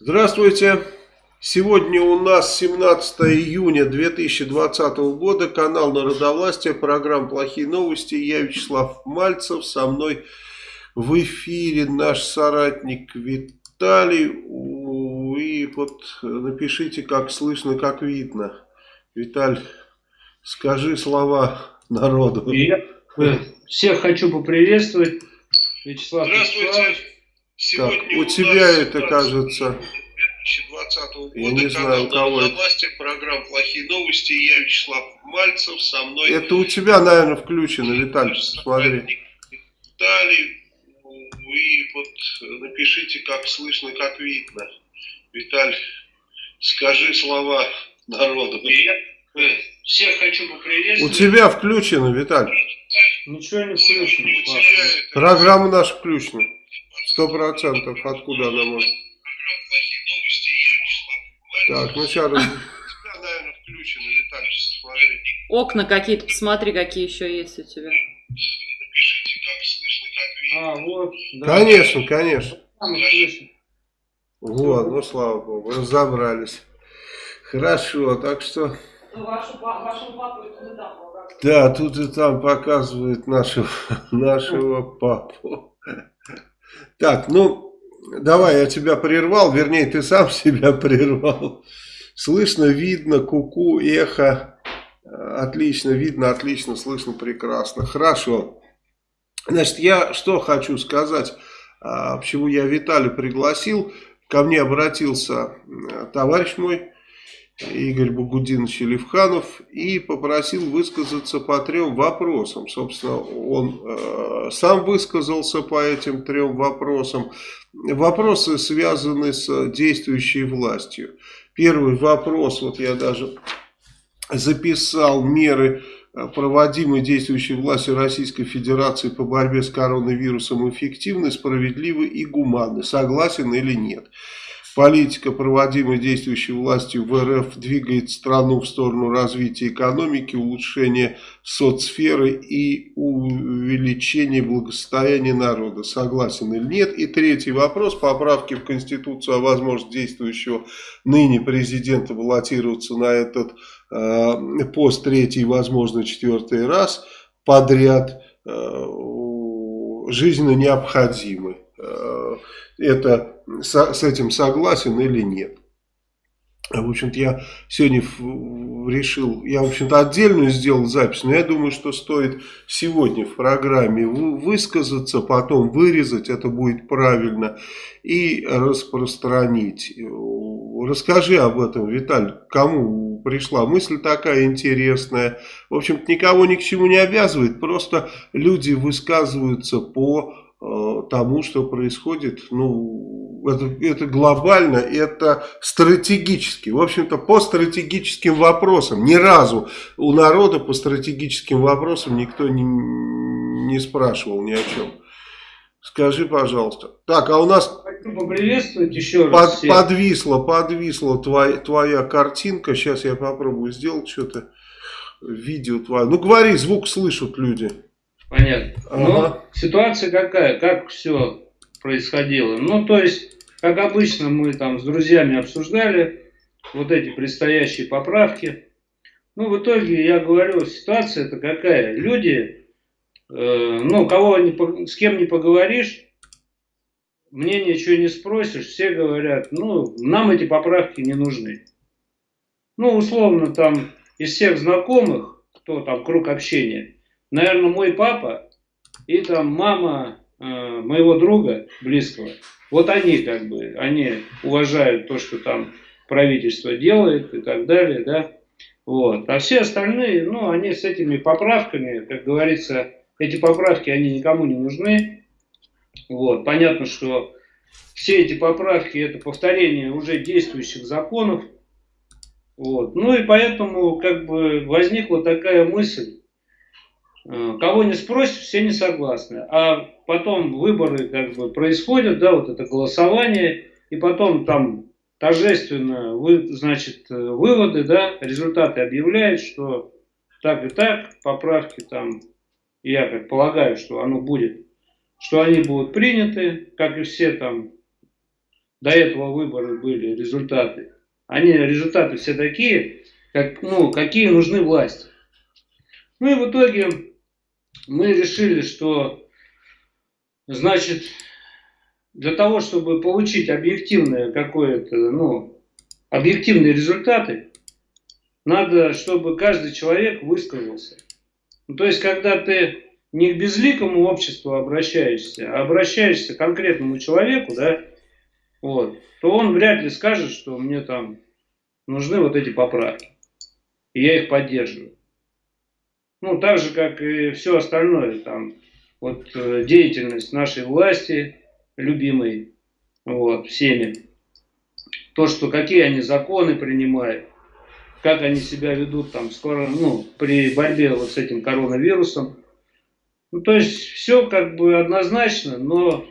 Здравствуйте. Сегодня у нас 17 июня 2020 года. Канал Народовластия. Программа «Плохие новости». Я Вячеслав Мальцев. Со мной в эфире наш соратник Виталий. И вот напишите, как слышно, как видно. Виталь, скажи слова народу. Я всех хочу поприветствовать. Вячеслав Здравствуйте. Вячеславович. Сегодня так, у, тебя это кажется... 2020 года. Я не знаю, у кого это. власти, программа «Плохие новости». Я Вячеслав Мальцев, со мной... Это у тебя, наверное, включено, Виталий, смотри. Виталий, и вот напишите, как слышно, как видно. Виталий, скажи слова народу. Я всех хочу поприветствовать. У тебя включено, Виталий. Ничего не включено. Программа наша включена. Сто процентов. Откуда она может? Так, ну сейчас... Окна какие-то, посмотри, какие еще есть у тебя. Напишите, как слышно, как видно. А, вот. Да. Конечно, конечно. Вот, ну слава богу, разобрались. Хорошо, так что... Ну, вашу, вашу папу и тут и там Да, тут и там показывает нашего, нашего папу. Так, ну, давай, я тебя прервал, вернее, ты сам себя прервал. Слышно, видно, куку, -ку, эхо. Отлично, видно, отлично, слышно, прекрасно. Хорошо. Значит, я что хочу сказать, а, почему я Виталия пригласил. Ко мне обратился товарищ мой, Игорь Багудинович Левханов и попросил высказаться по трем вопросам. Собственно, он э, сам высказался по этим трем вопросам. Вопросы связаны с действующей властью. Первый вопрос, вот я даже записал меры, э, проводимые действующей властью Российской Федерации по борьбе с коронавирусом эффективны, справедливы и гуманны. Согласен или нет? Политика, проводимая действующей властью в РФ, двигает страну в сторону развития экономики, улучшения соцсферы и увеличения благосостояния народа. Согласен или нет? И третий вопрос. Поправки в Конституцию о возможности действующего ныне президента баллотироваться на этот э, пост третий, возможно, четвертый раз подряд э, жизненно необходимы. Это с этим согласен или нет. В общем-то, я сегодня решил, я, в общем-то, отдельную сделал запись, но я думаю, что стоит сегодня в программе высказаться, потом вырезать, это будет правильно, и распространить. Расскажи об этом, Виталь, кому пришла мысль такая интересная. В общем-то, никого ни к чему не обязывает, просто люди высказываются по тому, что происходит, ну, это, это глобально, это стратегически. В общем-то, по стратегическим вопросам, ни разу у народа по стратегическим вопросам никто не, не спрашивал ни о чем. Скажи, пожалуйста. Так, а у нас поприветствовать еще раз под, подвисла, подвисла твоя, твоя картинка. Сейчас я попробую сделать что-то. Видео твое. Ну, говори, звук слышат люди. Понятно. Ага. Но ситуация какая? Как все происходило? Ну, то есть, как обычно, мы там с друзьями обсуждали вот эти предстоящие поправки. Ну, в итоге, я говорю, ситуация это какая? Люди, э, ну, кого не, с кем не поговоришь, мне ничего не спросишь, все говорят, ну, нам эти поправки не нужны. Ну, условно, там, из всех знакомых, кто там, круг общения, наверное, мой папа и там мама э, моего друга близкого, вот они как бы, они уважают то, что там правительство делает и так далее, да. Вот. А все остальные, ну, они с этими поправками, как говорится, эти поправки, они никому не нужны. Вот. Понятно, что все эти поправки это повторение уже действующих законов. Вот. Ну и поэтому как бы возникла такая мысль, кого не спросишь, все не согласны. А потом выборы как бы происходят, да, вот это голосование, и потом там торжественно, вы, значит, выводы, да, результаты объявляют, что так и так, поправки там, я как полагаю, что оно будет, что они будут приняты, как и все там до этого выборы были, результаты. Они, результаты все такие, как, ну, какие нужны власти. Ну и в итоге мы решили, что, значит, для того, чтобы получить объективное какое-то, ну, объективные результаты, надо, чтобы каждый человек высказался. Ну, то есть, когда ты не к безликому обществу обращаешься, а обращаешься к конкретному человеку, да, вот, то он вряд ли скажет, что мне там нужны вот эти поправки. И я их поддерживаю. Ну, так же, как и все остальное, там, вот э, деятельность нашей власти, любимой, вот, всеми. То, что какие они законы принимают, как они себя ведут там скоро, ну, при борьбе вот с этим коронавирусом. Ну, то есть все как бы однозначно, но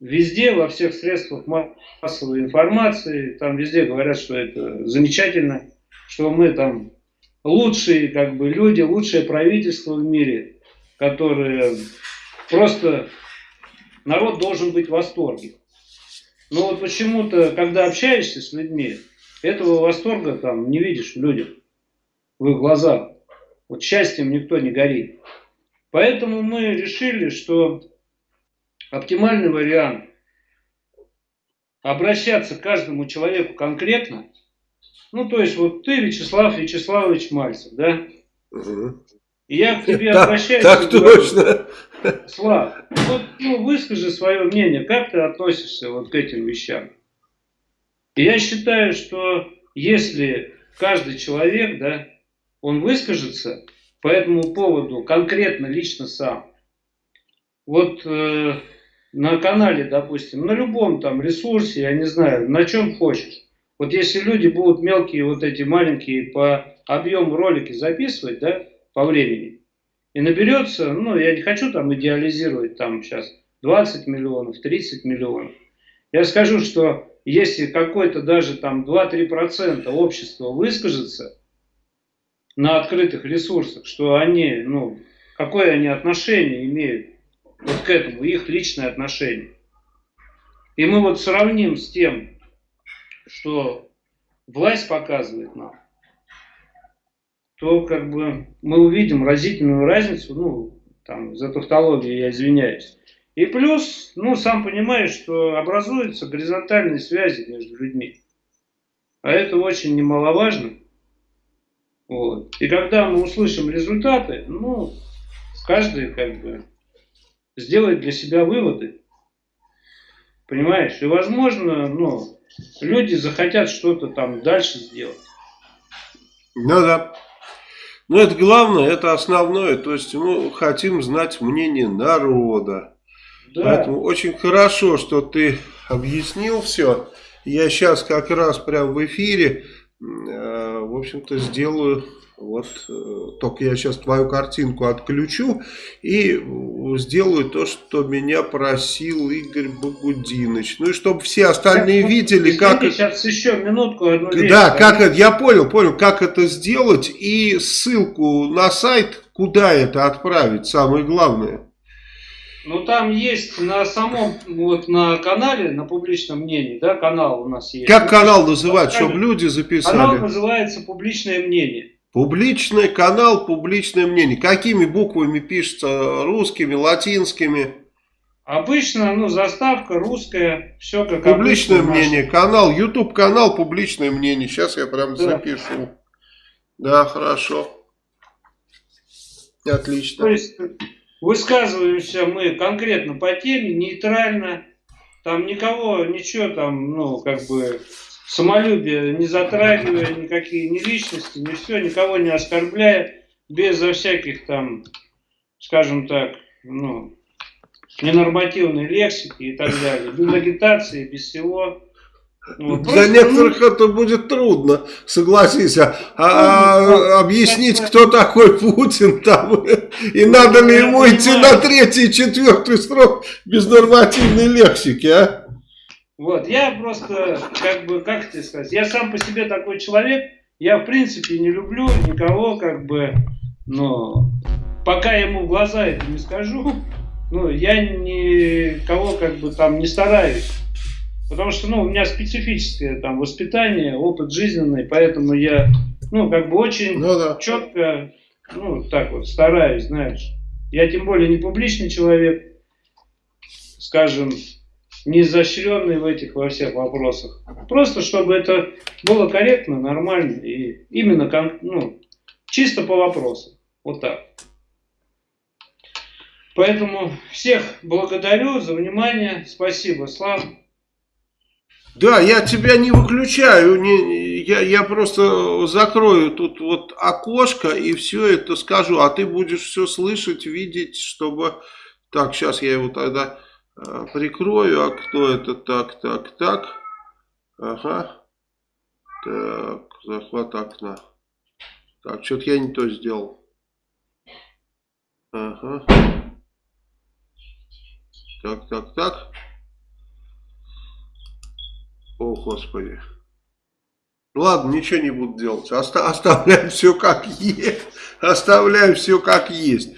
везде, во всех средствах массовой информации, там везде говорят, что это замечательно, что мы там лучшие как бы люди, лучшее правительство в мире, которые просто народ должен быть в восторге. Но вот почему-то, когда общаешься с людьми, этого восторга там не видишь в людях, в их глазах. Вот счастьем никто не горит. Поэтому мы решили, что оптимальный вариант обращаться к каждому человеку конкретно. Ну, то есть, вот ты, Вячеслав Вячеславович Мальцев, да? Угу. И я к тебе обращаюсь. Так точно. Слав, вот ну, выскажи свое мнение, как ты относишься вот к этим вещам. И я считаю, что если каждый человек, да, он выскажется по этому поводу конкретно, лично сам, вот э, на канале, допустим, на любом там ресурсе, я не знаю, на чем хочешь. Вот если люди будут мелкие, вот эти маленькие по объему ролики записывать, да, по времени, и наберется, ну, я не хочу там идеализировать там сейчас 20 миллионов, 30 миллионов. Я скажу, что если какой-то даже там 2-3% общества выскажется на открытых ресурсах, что они, ну, какое они отношение имеют вот к этому, их личное отношение. И мы вот сравним с тем, что власть показывает нам, то как бы мы увидим разительную разницу, ну, там, за тавтологию я извиняюсь. И плюс, ну, сам понимаешь, что образуются горизонтальные связи между людьми. А это очень немаловажно. Вот. И когда мы услышим результаты, ну, каждый как бы сделает для себя выводы. Понимаешь? И возможно, ну, люди захотят что-то там дальше сделать. Ну да. Но это главное, это основное. То есть мы хотим знать мнение народа. Да. Поэтому очень хорошо, что ты объяснил все. Я сейчас как раз прям в эфире, э, в общем-то, сделаю вот, э, только я сейчас твою картинку отключу и сделаю то, что меня просил Игорь Багудинович. Ну и чтобы все остальные так, видели, извините, как... Сейчас еще минутку. Одну вещь, да, как это, я понял, понял, как это сделать и ссылку на сайт, куда это отправить, самое главное. Ну там есть на самом, вот на канале, на публичном мнении, да, канал у нас есть. Как канал называть, чтобы люди записали? Канал называется «Публичное мнение». Публичный канал, публичное мнение. Какими буквами пишется? Русскими, латинскими? Обычно, ну, заставка русская, все как Публичное обычно, мнение, наш. канал, YouTube канал, публичное мнение. Сейчас я прям да. запишу. Да, хорошо. Отлично. То есть высказываемся мы конкретно по теме, нейтрально. Там никого, ничего там, ну, как бы самолюбие, не затрагивая никакие ни личности, ни все, никого не оскорбляя, безо всяких там, скажем так, ну, ненормативной лексики и так далее, без агитации, без всего. Вот, Для просто, некоторых ну, это будет трудно, согласись, а, а, ну, объяснить, кто такой Путин там, и ну, надо ли ему идти на третий, четвертый срок без нормативной лексики, а? Вот, я просто, как бы, как тебе сказать, я сам по себе такой человек, я в принципе не люблю никого, как бы, но пока ему в глаза это не скажу, ну, я никого, как бы, там не стараюсь Потому что, ну, у меня специфическое там воспитание, опыт жизненный, поэтому я, ну, как бы очень ну, да. четко, ну, так вот, стараюсь, знаешь. Я тем более не публичный человек, скажем, не в этих во всех вопросах. Просто чтобы это было корректно, нормально и именно ну, чисто по вопросу. Вот так. Поэтому всех благодарю за внимание. Спасибо, Слав. Да, я тебя не выключаю, не, я, я просто закрою тут вот окошко и все это скажу, а ты будешь все слышать, видеть, чтобы... Так, сейчас я его тогда э, прикрою, окно это так, так, так. Ага. Так, захват окна. Так, что-то я не то сделал. Ага. Так, так, так. О, Господи. Ладно, ничего не буду делать. Оста оставляем все как есть. Оставляем все как есть.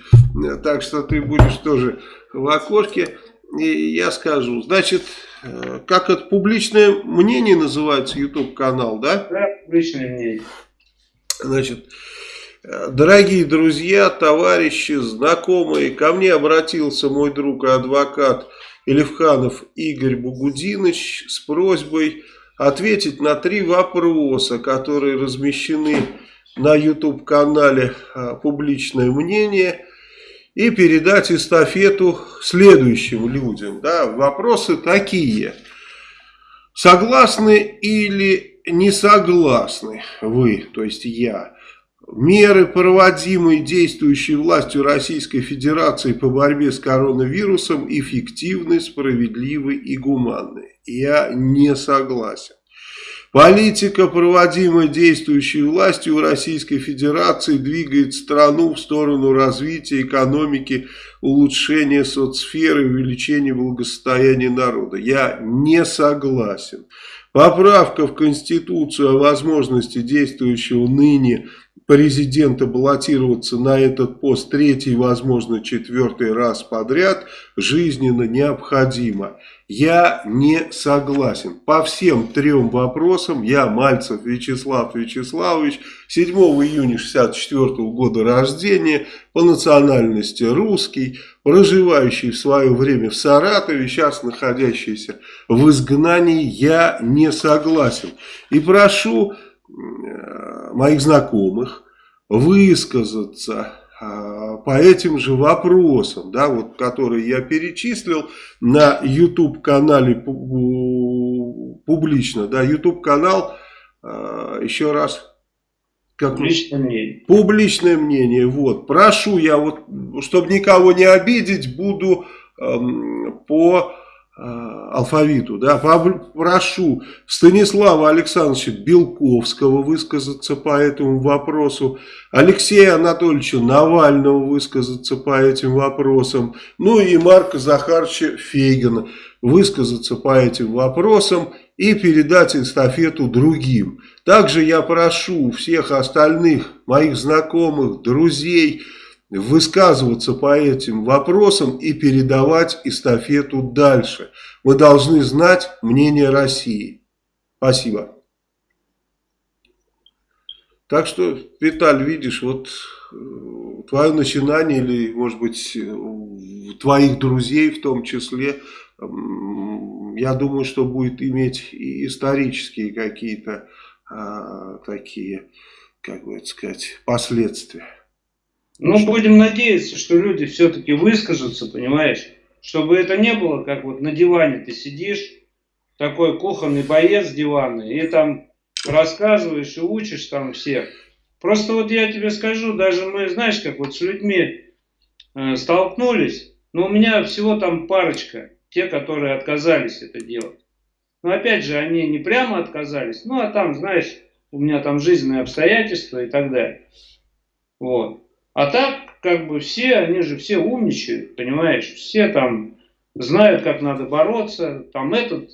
Так что ты будешь тоже в окошке. И я скажу. Значит, э, как это публичное мнение называется YouTube канал, да? Да, публичное мнение. Значит, э, дорогие друзья, товарищи, знакомые, ко мне обратился мой друг и адвокат Элевханов Игорь Бугудинович с просьбой ответить на три вопроса, которые размещены на YouTube-канале а, «Публичное мнение» и передать эстафету следующим людям. Да, вопросы такие. Согласны или не согласны вы, то есть я, Меры, проводимые действующей властью Российской Федерации по борьбе с коронавирусом, эффективны, справедливы и гуманны. Я не согласен. Политика, проводимая действующей властью Российской Федерации, двигает страну в сторону развития экономики, улучшения соцсферы, увеличения благосостояния народа. Я не согласен. Поправка в Конституцию о возможности действующего ныне президента баллотироваться на этот пост третий, возможно, четвертый раз подряд жизненно необходимо. Я не согласен. По всем трем вопросам я, Мальцев Вячеслав Вячеславович, 7 июня 64 года рождения, по национальности русский, проживающий в свое время в Саратове, сейчас находящийся в изгнании, я не согласен. И прошу Э, моих знакомых высказаться по этим же вопросам, да, вот, которые я перечислил на YouTube канале публично, да, YouTube канал, а, еще раз, как публичное мнение. Публичное мнение, вот, прошу я вот, чтобы никого не обидеть, буду эм, по алфавиту, да, прошу Станислава Александровича Белковского высказаться по этому вопросу, Алексея Анатольевича Навального высказаться по этим вопросам, ну и Марка Захаровича Фейгина высказаться по этим вопросам и передать эстафету другим. Также я прошу всех остальных моих знакомых, друзей, высказываться по этим вопросам и передавать эстафету дальше. Мы должны знать мнение России. Спасибо. Так что, Виталь, видишь, вот э, твое начинание или, может быть, твоих друзей в том числе, я думаю, что будет иметь и исторические какие-то а, такие, как бы это сказать, последствия. Ну, будем надеяться, что люди все-таки выскажутся, понимаешь? Чтобы это не было, как вот на диване ты сидишь, такой кухонный боец диванный, и там рассказываешь и учишь там всех. Просто вот я тебе скажу, даже мы, знаешь, как вот с людьми э, столкнулись, но у меня всего там парочка, те, которые отказались это делать. Но опять же, они не прямо отказались, ну а там, знаешь, у меня там жизненные обстоятельства и так далее. Вот. А так, как бы все, они же все умничают, понимаешь, все там знают, как надо бороться, там этот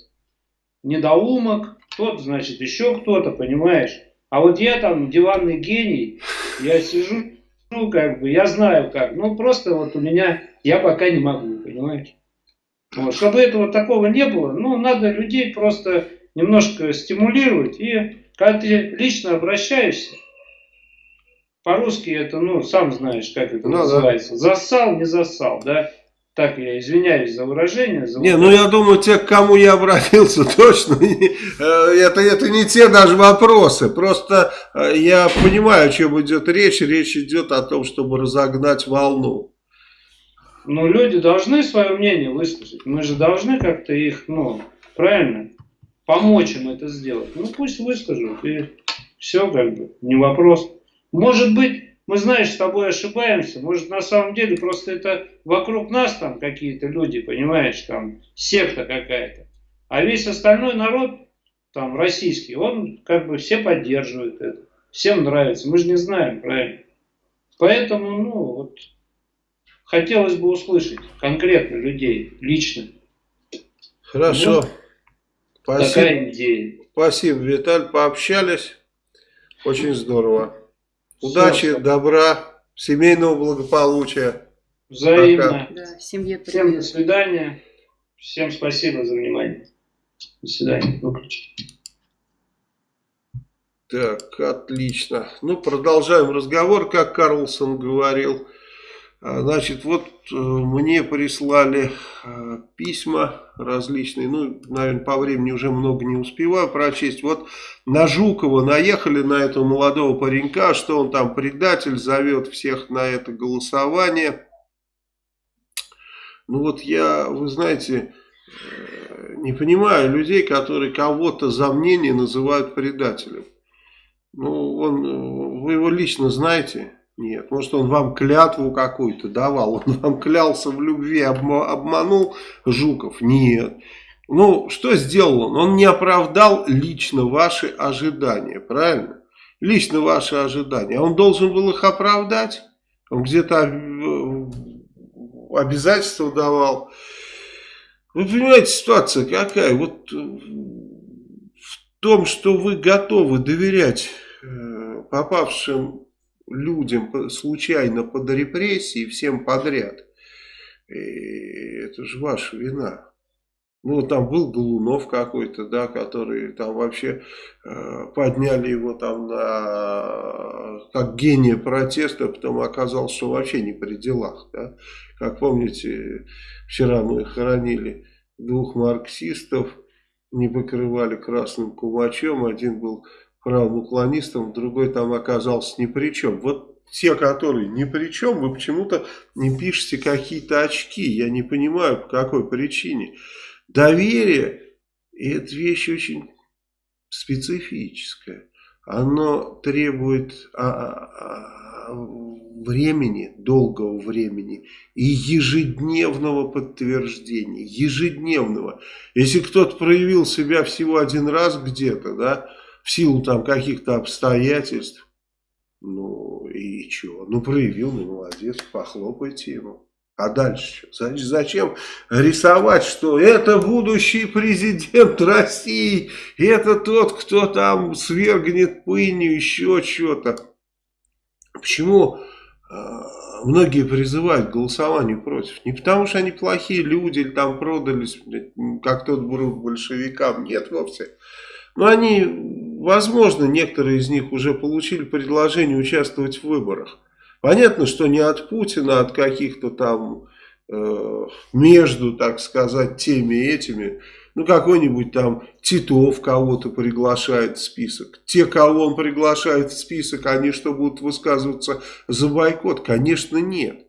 недоумок, тот, значит, еще кто-то, понимаешь. А вот я там диванный гений, я сижу, ну, как бы, я знаю как, ну, просто вот у меня, я пока не могу, понимаешь. Вот, чтобы этого такого не было, ну, надо людей просто немножко стимулировать. И когда ты лично обращаешься, по-русски это, ну, сам знаешь, как это Ну, называется. Засал, не засал, да? Так, я извиняюсь за выражение. За Не, ну я думаю, те, к кому я обратился, точно э, это, это не те даже вопросы. Просто э, я понимаю, о чем идет речь. Речь идет о том, чтобы разогнать волну. Ну, люди должны свое мнение высказать. Мы же должны как-то их, ну, правильно, помочь им это сделать. Ну, пусть выскажут, и все, как бы, не вопрос. Может быть, мы, знаешь, с тобой ошибаемся. Может, на самом деле, просто это вокруг нас там какие-то люди, понимаешь, там секта какая-то. А весь остальной народ, там, российский, он как бы все поддерживает это. Всем нравится. Мы же не знаем, правильно? Поэтому, ну, вот, хотелось бы услышать конкретно людей, лично. Хорошо. Спасибо, Такая идея. спасибо, Виталь. Пообщались. Очень здорово. Удачи, Всё. добра, семейного благополучия. Взаимно. Да, семье Всем до свидания. Всем спасибо за внимание. До свидания. Выключи. Так, отлично. Ну, продолжаем разговор, как Карлсон говорил. А, Значит, вот э, мне прислали э, письма различные, ну, наверное, по времени уже много не успеваю прочесть. Вот на Жукова наехали на этого молодого паренька, что он там предатель, зовет всех на это голосование. Ну вот я, вы знаете, э, не понимаю людей, которые кого-то за мнение называют предателем. Ну, он, вы его лично знаете? Нет. Может, он вам клятву какую-то давал? Он вам клялся в любви, обма- обманул Жуков? Нет. Ну, что сделал он? Он не оправдал лично ваши ожидания, правильно? Лично ваши ожидания. А он должен был их оправдать? Он где-то э, обязательства давал. Вы понимаете, ситуация какая? Вот э, в том, что вы готовы доверять э, попавшим людям случайно под репрессии всем подряд, и это же ваша вина. Ну, там был Голунов какой-то, да, который там вообще э, подняли его там на как гения протеста, потом оказалось, что вообще не при делах, да. Как помните, вчера мы хоронили двух марксистов, не покрывали красным кумачом, один был правым уклонистом, другой там оказался ни при чем. Вот те, которые ни при чем, вы почему-то не пишете какие-то очки. Я не понимаю, по какой причине. Доверие – это вещь очень специфическая. Оно требует а, а, а, времени, долгого времени и ежедневного подтверждения. Ежедневного. Если кто-то проявил себя всего один раз где-то, да, в силу там каких-то обстоятельств, ну и чего? Ну проявил, ну молодец, похлопайте ему. А дальше что? Зачем рисовать, что это будущий президент России, это тот, кто там свергнет пыню, еще что-то. Почему э, многие призывают к голосованию против? Не потому, что они плохие люди или там продались, как тот бруд большевикам. Нет вовсе. Но они, возможно, некоторые из них уже получили предложение участвовать в выборах. Понятно, что не от Путина, а от каких-то там э, между, так сказать, теми и этими. Ну, какой-нибудь там Титов кого-то приглашает в список. Те, кого он приглашает в список, они что, будут высказываться за бойкот? Конечно, нет.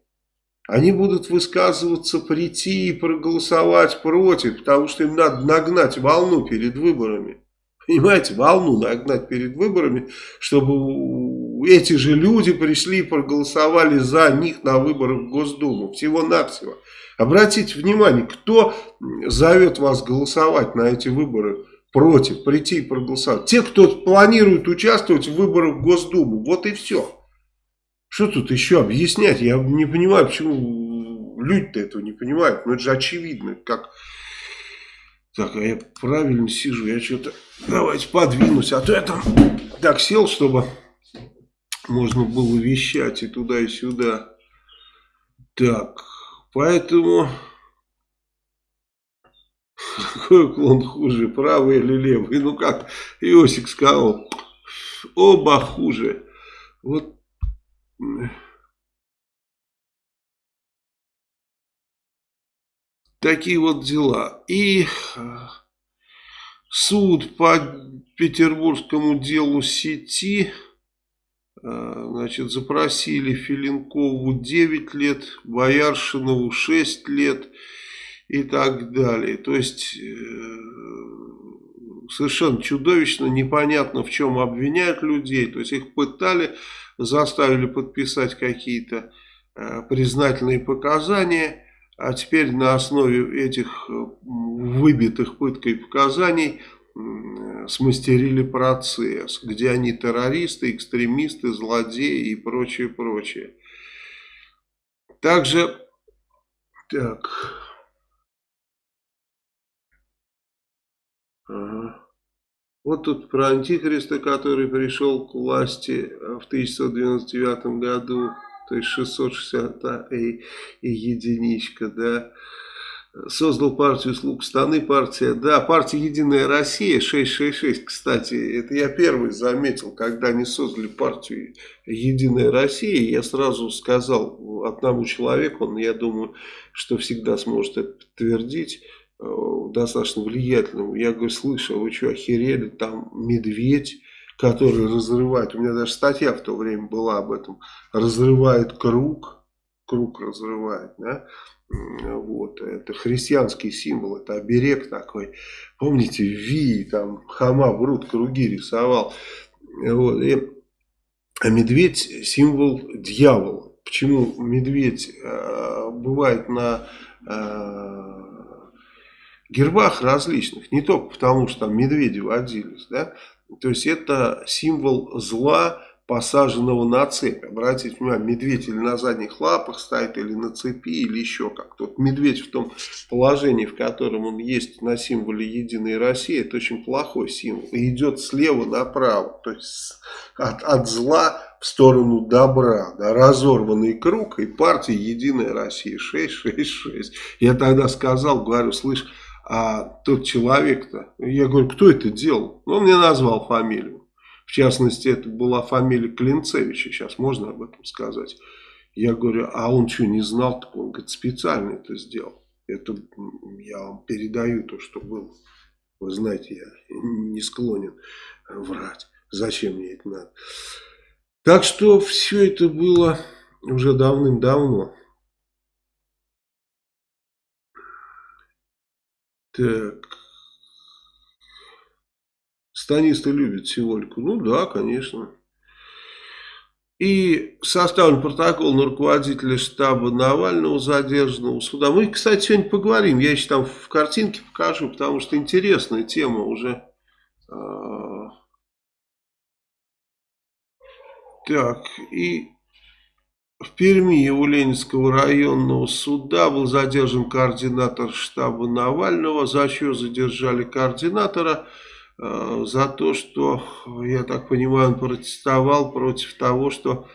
Они будут высказываться, прийти и проголосовать против, потому что им надо нагнать волну перед выборами. Понимаете, волну нагнать перед выборами, чтобы эти же люди пришли и проголосовали за них на выборах в Госдуму. Всего-навсего. Обратите внимание, кто зовет вас голосовать на эти выборы против, прийти и проголосовать. Те, кто планирует участвовать в выборах в Госдуму. Вот и все. Что тут еще объяснять? Я не понимаю, почему люди-то этого не понимают. Но это же очевидно, как... Так, а я правильно сижу, я что-то... Давайте подвинусь, а то я там так сел, чтобы можно было вещать и туда, и сюда. Так, поэтому какой уклон хуже, правый или левый. Ну как Иосик сказал, оба хуже. Вот такие вот дела. И суд по петербургскому делу сети а, значит, запросили Филинкову 9 лет, Бояршинову 6 лет и так далее. То есть, э, совершенно чудовищно, непонятно в чем обвиняют людей. То есть, их пытали, заставили подписать какие-то э, признательные показания, а теперь на основе этих э, выбитых пыткой показаний – смастерили процесс, где они террористы, экстремисты, злодеи и прочее, прочее. Также, так, ага. Вот тут про антихриста, который пришел к власти в 1999 году, то есть 660 и, единичка, да, создал партию «Слуг страны», партия, да, партия «Единая Россия», 666, кстати, это я первый заметил, когда они создали партию «Единая Россия», я сразу сказал одному человеку, он, я думаю, что всегда сможет это подтвердить, э, достаточно влиятельному, я говорю, слышал, вы что, охерели, там медведь, который разрывает, у меня даже статья в то время была об этом, разрывает круг, круг разрывает, да, вот, это христианский символ, это оберег такой. Помните, Ви, там, Хама, Брут, круги рисовал. Вот, и, а медведь символ дьявола. Почему медведь э, бывает на э, гербах различных? Не только потому, что там медведи водились, да? То есть это символ зла, посаженного на цепь. Обратите внимание, медведь или на задних лапах стоит, или на цепи, или еще как-то. Вот медведь в том положении, в котором он есть на символе «Единой России», это очень плохой символ. И идет слева направо, то есть от, от зла в сторону добра. Да, разорванный круг и партия «Единая Россия» 666. Я тогда сказал, говорю, слышь, а тот человек-то, я говорю, кто это делал? Он мне назвал фамилию. В частности, это была фамилия Клинцевича, сейчас можно об этом сказать. Я говорю, а он что, не знал? Так он говорит, специально это сделал. Это я вам передаю то, что было. Вы знаете, я не склонен врать. Зачем мне это надо? Так что все это было уже давным-давно. Так. Станисты любят символику. Ну да, конечно. И составлен протокол на руководителя штаба Навального задержанного суда. Мы, кстати, сегодня поговорим. Я еще там в картинке покажу, потому что интересная тема уже. А. Так, и в Перми у Ленинского районного суда был задержан координатор штаба Навального. За что задержали координатора? Э, за то, что, я так понимаю, он протестовал против того, что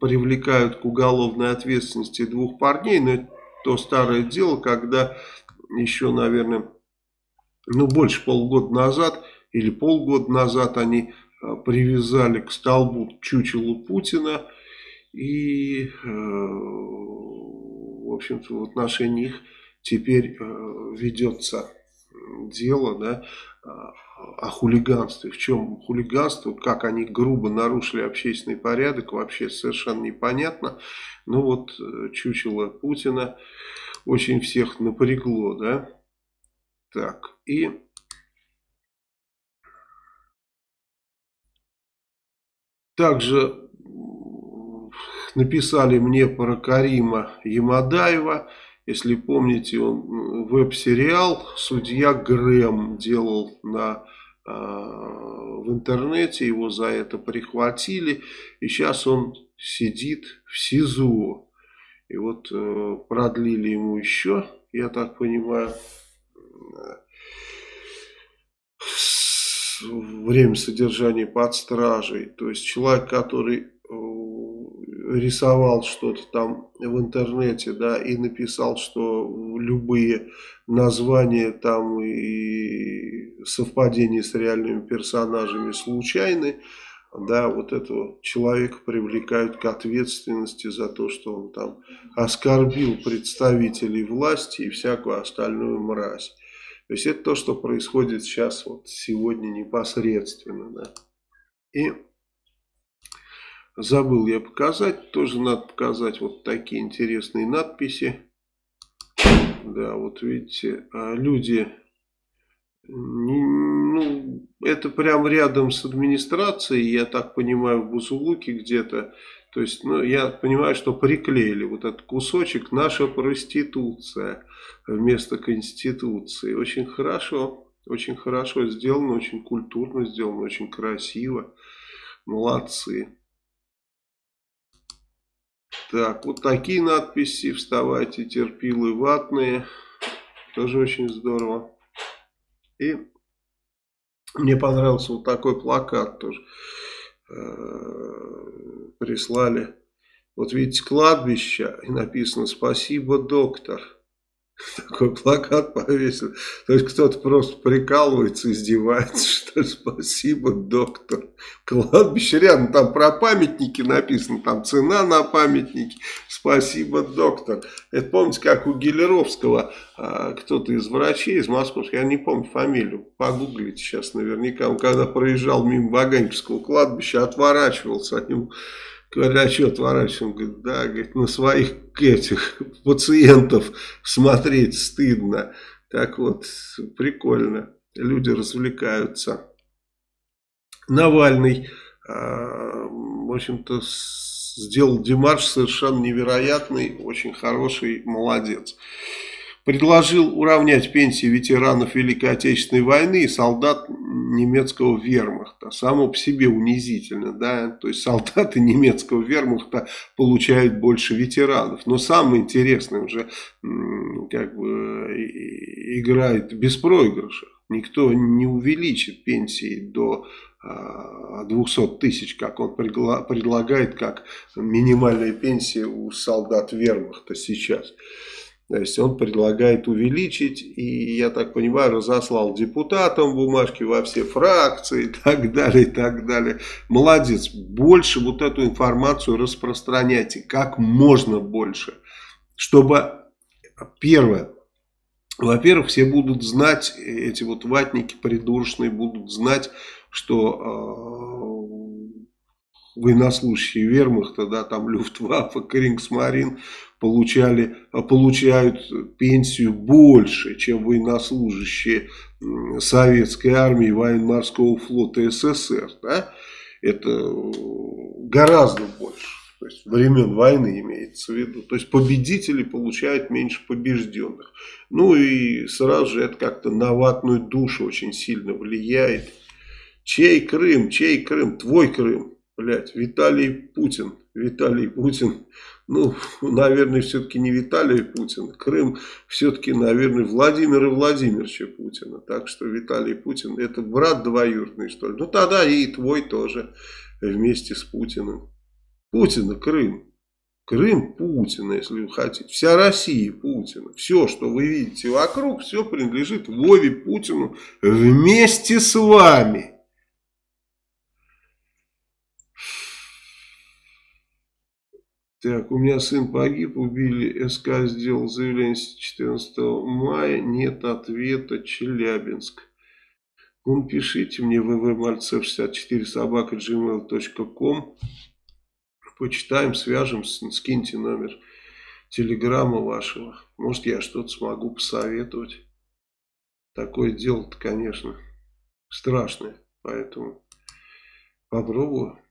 привлекают к уголовной ответственности двух парней. Но это то старое дело, когда еще, наверное, ну больше полгода назад или полгода назад они э, привязали к столбу чучелу Путина. И, э, в общем-то, в отношении их теперь ведется дело, да, о хулиганстве. В чем хулиганство, как они грубо нарушили общественный порядок, вообще совершенно непонятно. Ну вот э, чучело Путина очень всех напрягло, да. Так, и... Также написали мне про Карима Ямадаева. Если помните, он веб-сериал «Судья Грэм» делал на, э, в интернете, его за это прихватили, и сейчас он сидит в СИЗО. И вот э, продлили ему еще, я так понимаю, время содержания под стражей. То есть человек, который рисовал что-то там в интернете, да, и написал, что любые названия там и совпадения с реальными персонажами случайны, да, вот этого человека привлекают к ответственности за то, что он там оскорбил представителей власти и всякую остальную мразь. То есть это то, что происходит сейчас, вот сегодня непосредственно, да. И забыл я показать, тоже надо показать вот такие интересные надписи. Да, вот видите, а люди ну, это прям рядом с администрацией, я так понимаю, в Бузулуке где-то. То есть, ну, я понимаю, что приклеили вот этот кусочек «Наша проституция» вместо Конституции. Очень хорошо, очень хорошо сделано, очень культурно сделано, очень красиво. Молодцы. Так, вот такие надписи. Вставайте, терпилы ватные. Тоже очень здорово. И мне понравился вот такой плакат тоже. Э, прислали. Вот видите, кладбище, и написано «Спасибо, доктор». Такой плакат повесил. То есть кто-то просто прикалывается, издевается, что спасибо, доктор. Кладбище рядом, там про памятники написано, там цена на памятники. Спасибо, доктор. Это помните, как у Гелеровского а, кто-то из врачей, из московских, я не помню фамилию, погуглите сейчас наверняка. Он когда проезжал мимо Ваганьковского кладбища, отворачивался от него Говорят, а что отворачиваешься? Он говорит, да, говорит, на своих этих пациентов смотреть стыдно. Так вот, прикольно. Люди развлекаются. Навальный, а, в общем-то, сделал демарш совершенно невероятный, очень хороший, молодец предложил уравнять пенсии ветеранов Великой Отечественной войны и солдат немецкого вермахта. Само по себе унизительно, да, то есть солдаты немецкого вермахта получают больше ветеранов. Но самое интересное уже как бы играет беспроигрыша. Никто не увеличит пенсии до 200 а, тысяч, как он предлагает, как минимальная пенсия у солдат вермахта сейчас. То есть он предлагает увеличить, и, я так понимаю, разослал депутатам бумажки во все фракции и так далее, и так далее. Молодец, больше вот эту информацию распространяйте, как можно больше, чтобы, первое, во-первых, все будут знать, эти вот ватники придурочные будут знать, что э, военнослужащие вермахта, да, там Люфтваффе, Крингсмарин, получали, а, получают пенсию больше, чем военнослужащие советской армии военно-морского флота СССР. Да? Это гораздо больше. То есть времен войны имеется в виду. То есть победители получают меньше побежденных. Ну и сразу же это как-то на ватную душу очень сильно влияет. Чей Крым? Чей Крым? Твой Крым. Блять, Виталий Путин. Виталий Путин ну, наверное, все-таки не Виталий Путин. Крым все-таки, наверное, Владимира Владимировича Путина. Так что Виталий Путин это брат двоюродный, что ли. Ну, тогда и твой тоже вместе с Путиным. Путина Крым. Крым Путина, если вы хотите. Вся Россия Путина. Все, что вы видите вокруг, все принадлежит Вове Путину вместе с вами. Так, у меня сын погиб, убили, СК сделал заявление 14 мая, нет ответа, Челябинск. Ну, пишите мне ввмальцев64 собака gmail.com Почитаем, свяжемся, скиньте номер телеграмма вашего. Может, я что-то смогу посоветовать. Такое дело-то, конечно, страшное, поэтому попробую.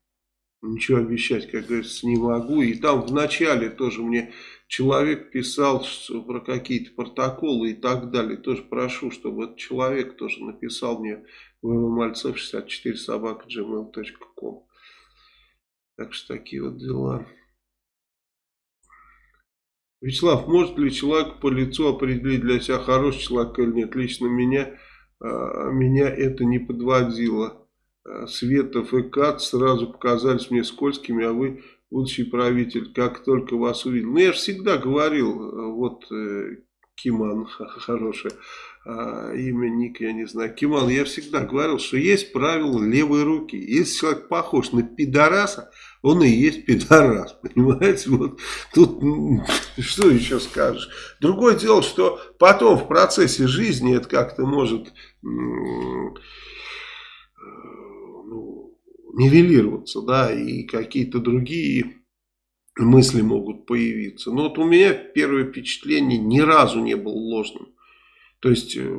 Ничего обещать, как говорится, не могу. И там в начале тоже мне человек писал что, про какие-то протоколы и так далее. Тоже прошу, чтобы этот человек тоже написал мне ввмальцев 64 собака gmail.com. Так что такие вот дела. Вячеслав, может ли человек по лицу определить для себя хороший человек или нет? Лично меня, а, меня это не подводило. Светов и Кат сразу показались мне скользкими, а вы будущий правитель, как только вас увидел. Ну, я же всегда говорил, вот Киман, хорошее а, имя, ник, я не знаю, Киман, я всегда говорил, что есть правило левой руки. Если человек похож на пидораса, он и есть пидорас, понимаете? Вот тут что еще скажешь? Другое дело, что потом в процессе жизни это как-то может нивелироваться, да, и какие-то другие мысли могут появиться. Но вот у меня первое впечатление ни разу не было ложным. То есть, э,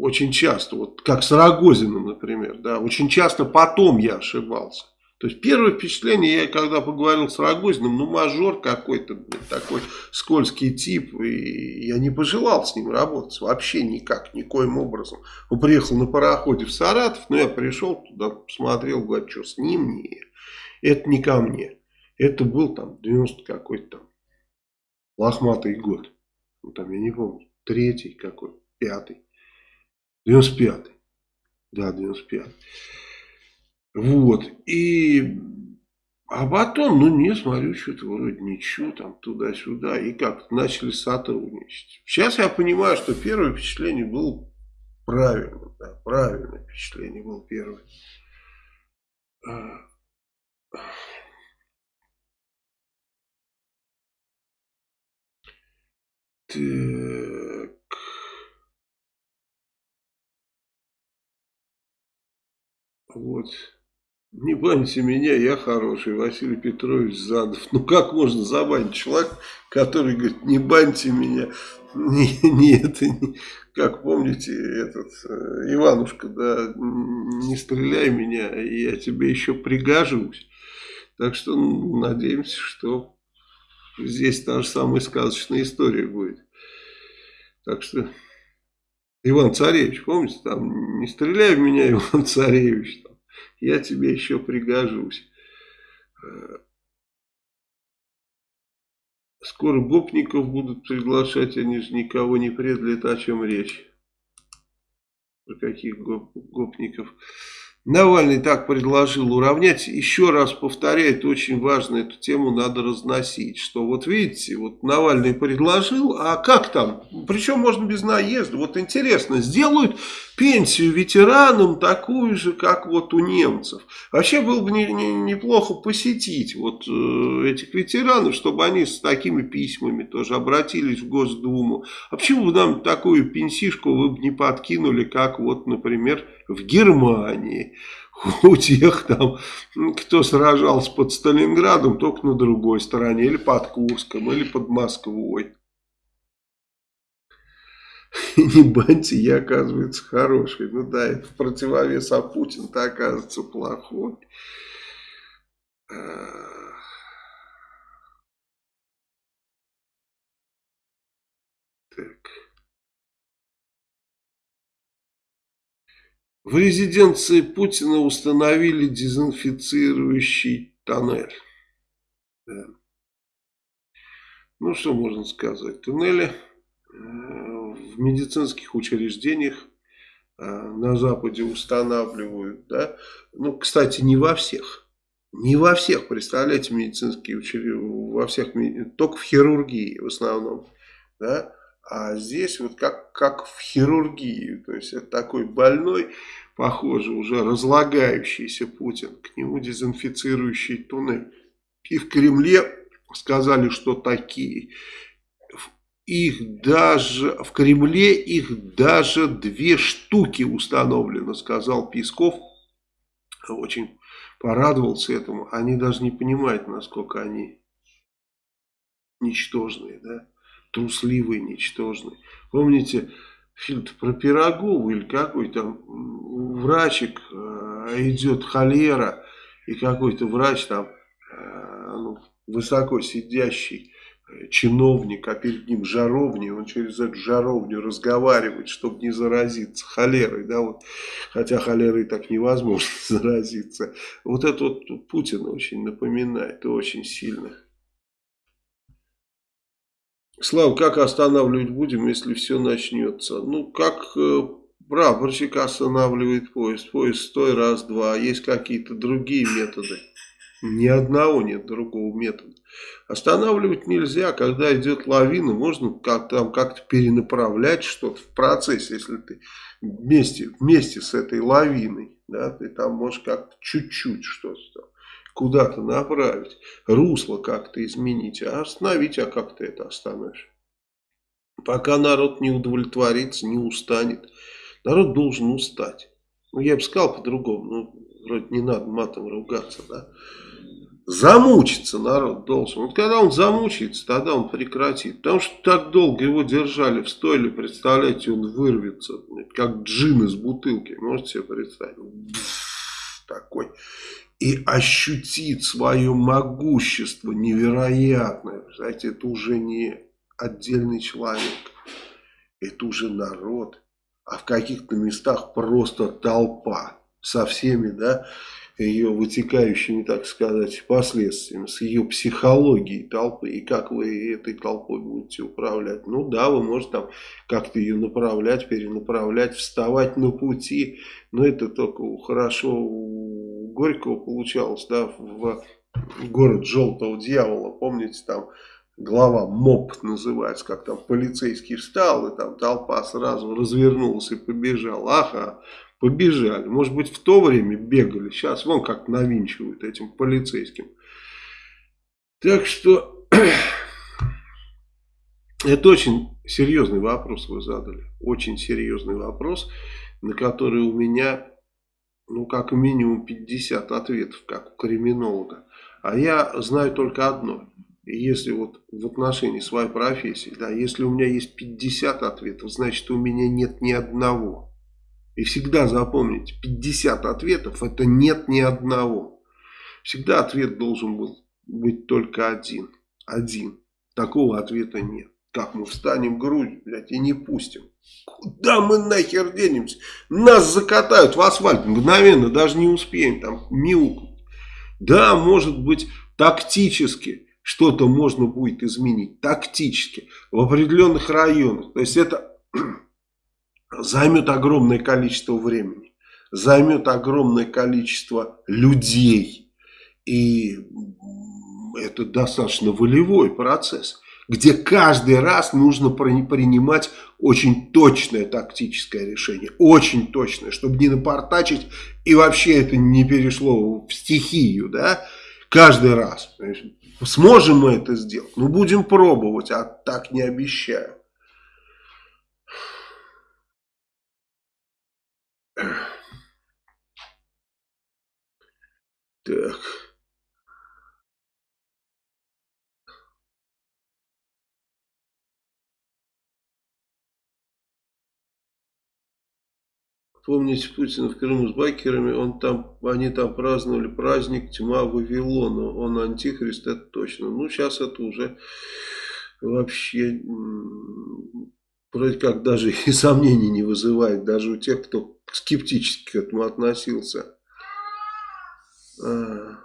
очень часто, вот как с Рогозиным, например, да, очень часто потом я ошибался. То есть, первое впечатление, я когда поговорил с Рогозиным, ну, мажор какой-то, такой скользкий тип, и я не пожелал с ним работать вообще никак, никоим образом. Он приехал на пароходе в Саратов, но я пришел туда, посмотрел, говорю, что с ним, не, это не ко мне. Это был там 90 какой-то там лохматый год. Ну, там, я не помню, третий какой, пятый. 95-й. Да, 95-й. Вот. И... А потом, ну, не, смотрю, что-то вроде ничего, там, туда-сюда. И как начали сотрудничать. Сейчас я понимаю, что первое впечатление было правильно. Да, правильное впечатление было первое. Так. Вот. Не баньте меня, я хороший, Василий Петрович Задов. Ну как можно забанить человека, который говорит, не баньте меня. Не, не это, не, как помните, этот э, Иванушка, да, не стреляй меня, я тебе еще пригажусь. Так что ну, надеемся, что здесь та же самая сказочная история будет. Так что, Иван Царевич, помните, там, не стреляй в меня, Иван Царевич, я тебе еще пригожусь. Э, скоро гопников будут приглашать, они же никого не предали, это о чем речь. Про каких гоп гопников. Навальный так предложил уравнять. Еще раз повторяю, это очень важно, эту тему надо разносить. Что вот видите, вот Навальный предложил, а как там? Причем можно без наезда. Вот интересно, сделают пенсию ветеранам такую же, как вот у немцев. Вообще было бы не, не, неплохо посетить вот э, этих ветеранов, чтобы они с такими письмами тоже обратились в Госдуму. А почему бы нам такую пенсишку вы бы не подкинули, как вот, например, в Германии? у тех там, кто сражался под Сталинградом, только на другой стороне, или под Курском, или под Москвой. не баньте, я, оказывается, хороший. Ну да, в противовес, а Путин-то оказывается плохой. Так. В резиденции Путина установили дезинфицирующий тоннель. Да. Ну, что можно сказать? Туннели в медицинских учреждениях э, на Западе устанавливают. Да? Ну, кстати, не во всех. Не во всех, представляете, медицинские учреждения, во всех, только в хирургии в основном. Да? А здесь вот как, как в хирургии, то есть это такой больной, похоже, уже разлагающийся Путин, к нему дезинфицирующий туннель. И в Кремле сказали, что такие их даже в Кремле их даже две штуки установлено, сказал Песков. Очень порадовался этому. Они даже не понимают, насколько они ничтожные, да, трусливые, ничтожные. Помните фильм про Пирогову или какой там врачик э, идет холера и какой-то врач там э, ну, высоко сидящий чиновник, а перед ним жаровня, он через эту жаровню разговаривает, чтобы не заразиться холерой, да, вот, хотя холерой так невозможно заразиться. Вот это вот Путин очень напоминает, очень сильно. Слава, как останавливать будем, если все начнется? Ну, как э, прапорщик останавливает поезд. Поезд стой, раз, два. Есть какие-то другие методы. Ни одного нет другого метода. Останавливать нельзя, когда идет лавина, можно как там как-то перенаправлять что-то в процессе, если ты вместе, вместе с этой лавиной, да, ты там можешь как-то чуть-чуть что-то куда-то направить, русло как-то изменить, а остановить, а как ты это остановишь? Пока народ не удовлетворится, не устанет, народ должен устать. Ну, я бы сказал по-другому, ну, вроде не надо матом ругаться, да. Замучиться народ должен. Вот когда он замучается, тогда он прекратит. Потому что так долго его держали в стойле, представляете, он вырвется, как джин из бутылки. Можете себе представить? Такой. И ощутит свое могущество невероятное. Знаете, это уже не отдельный человек. Это уже народ. А в каких-то местах просто толпа. Со всеми, да, ее вытекающими, так сказать, последствиями, с ее психологией толпы, и как вы этой толпой будете управлять. Ну да, вы можете там как-то ее направлять, перенаправлять, вставать на пути, но это только хорошо у Горького получалось, да, в город Желтого Дьявола, помните, там глава МОП называется, как там полицейский встал, и там толпа сразу развернулась и побежала. Ага, побежали. Может быть, в то время бегали. Сейчас вон как навинчивают этим полицейским. Так что, это очень серьезный вопрос вы задали. Очень серьезный вопрос, на который у меня, ну, как минимум 50 ответов, как у криминолога. А я знаю только одно. Если вот в отношении своей профессии, да, если у меня есть 50 ответов, значит у меня нет ни одного. И всегда запомните, 50 ответов это нет ни одного. Всегда ответ должен был быть только один. Один. Такого ответа нет. Как мы встанем грудь, блядь, и не пустим. Куда мы нахер денемся? Нас закатают в асфальт мгновенно, даже не успеем там мяукнуть. Да, может быть, тактически что-то можно будет изменить тактически в определенных районах. То есть это займет огромное количество времени, займет огромное количество людей. И это достаточно волевой процесс, где каждый раз нужно принимать очень точное тактическое решение, очень точное, чтобы не напортачить и вообще это не перешло в стихию, да, каждый раз. Сможем мы это сделать? Ну, будем пробовать, а так не обещаю. Так. Помните Путина в Крыму с байкерами, он там, они там праздновали праздник Тьма Вавилона. Он антихрист, это точно. Ну, сейчас это уже вообще вроде как даже и сомнений не вызывает. Даже у тех, кто скептически к этому относился. А,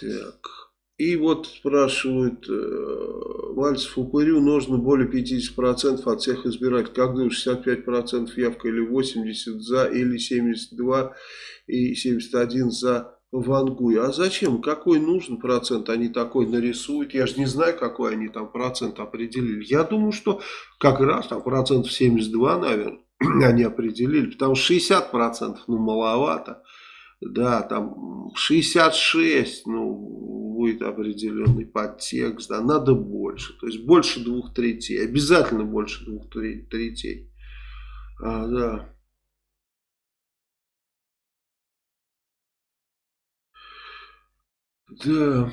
так. И вот спрашивают, э, Мальцев упырю нужно более 50% от всех избирателей. Как думаешь, 65% явка или 80% за, или 72 и 71 за Вангуй. А зачем? Какой нужен процент они такой нарисуют? Я же не знаю, какой они там процент определили. Я думаю, что как раз там процентов 72, наверное, они определили. Потому что 60% ну маловато. Да, там 66, ну будет определенный подтекст, да, надо больше, то есть больше двух третей, обязательно больше двух третей, а, да. Да,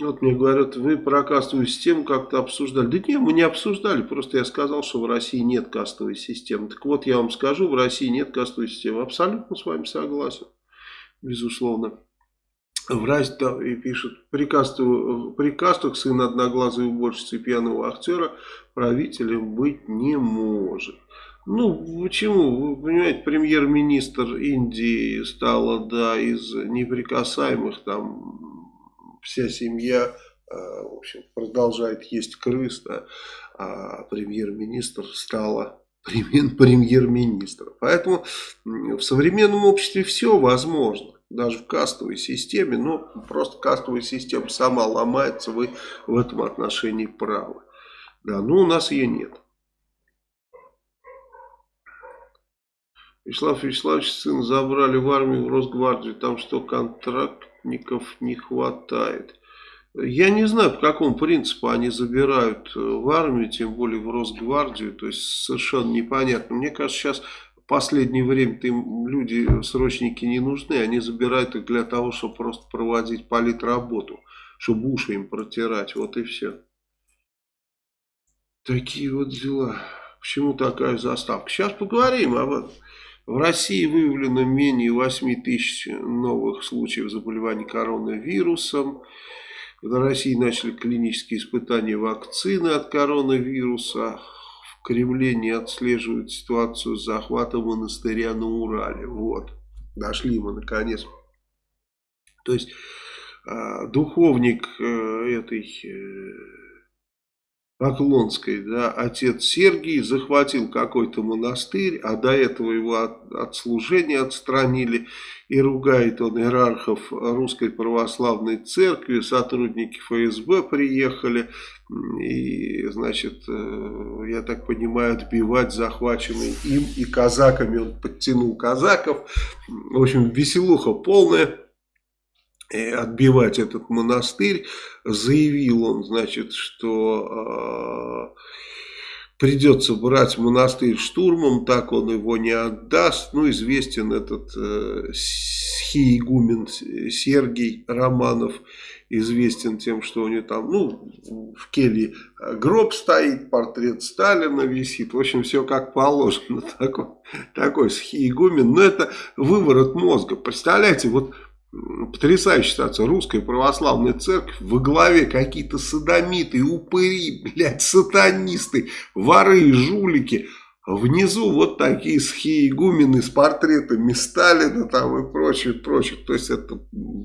вот мне говорят, вы про кастовую систему как-то обсуждали. Да нет, мы не обсуждали, просто я сказал, что в России нет кастовой системы. Так вот, я вам скажу, в России нет кастовой системы. Абсолютно с вами согласен, безусловно врач и пишет, при кастах, при кастах сын одноглазой уборщицы пьяного актера правителем быть не может. Ну, почему? Вы понимаете, премьер-министр Индии стала, да, из неприкасаемых, там, вся семья, э, в общем, продолжает есть крыс, да, а премьер-министр стала премьер-министром. Поэтому в современном обществе все возможно. Даже в кастовой системе, но просто кастовая система сама ломается, вы в этом отношении правы. Да, но у нас ее нет. Вячеслав Вячеславович сына забрали в армию, в Росгвардию, там что, контрактников не хватает. Я не знаю, по какому принципу они забирают э, в армию, тем более в Росгвардию, то есть совершенно непонятно. Мне кажется, сейчас последнее время им люди, срочники не нужны, они забирают их для того, чтобы просто проводить политработу, чтобы уши им протирать, вот и все. Такие вот дела. Почему такая заставка? Сейчас поговорим об этом. В России выявлено менее 8 тысяч новых случаев заболевания коронавирусом. В России начали клинические испытания вакцины от коронавируса. Кремле не отслеживают ситуацию с захватом монастыря на Урале. Вот, дошли мы наконец. То есть, а, духовник э, этой Поклонской, да, отец Сергий захватил какой-то монастырь, а до этого его от, от служения отстранили, и ругает он иерархов Русской Православной Церкви, сотрудники ФСБ приехали, и, значит, э, я так понимаю, отбивать захваченные им и казаками, он подтянул казаков, в общем, веселуха полная отбивать этот монастырь. Заявил он, значит, что э, придется брать монастырь штурмом, так он его не отдаст. Ну, известен этот э, схиегумен Сергей Романов, известен тем, что у него там, ну, в келье гроб стоит, портрет Сталина висит. В общем, все как положено. Такой, такой схиегумен. Но это выворот мозга. Представляете, вот Потрясающая ситуация. Русская православная церковь во главе какие-то садомиты, упыри, блядь, сатанисты, воры жулики. Внизу вот такие схиегумены с портретами Сталина там и прочее, прочее. То есть это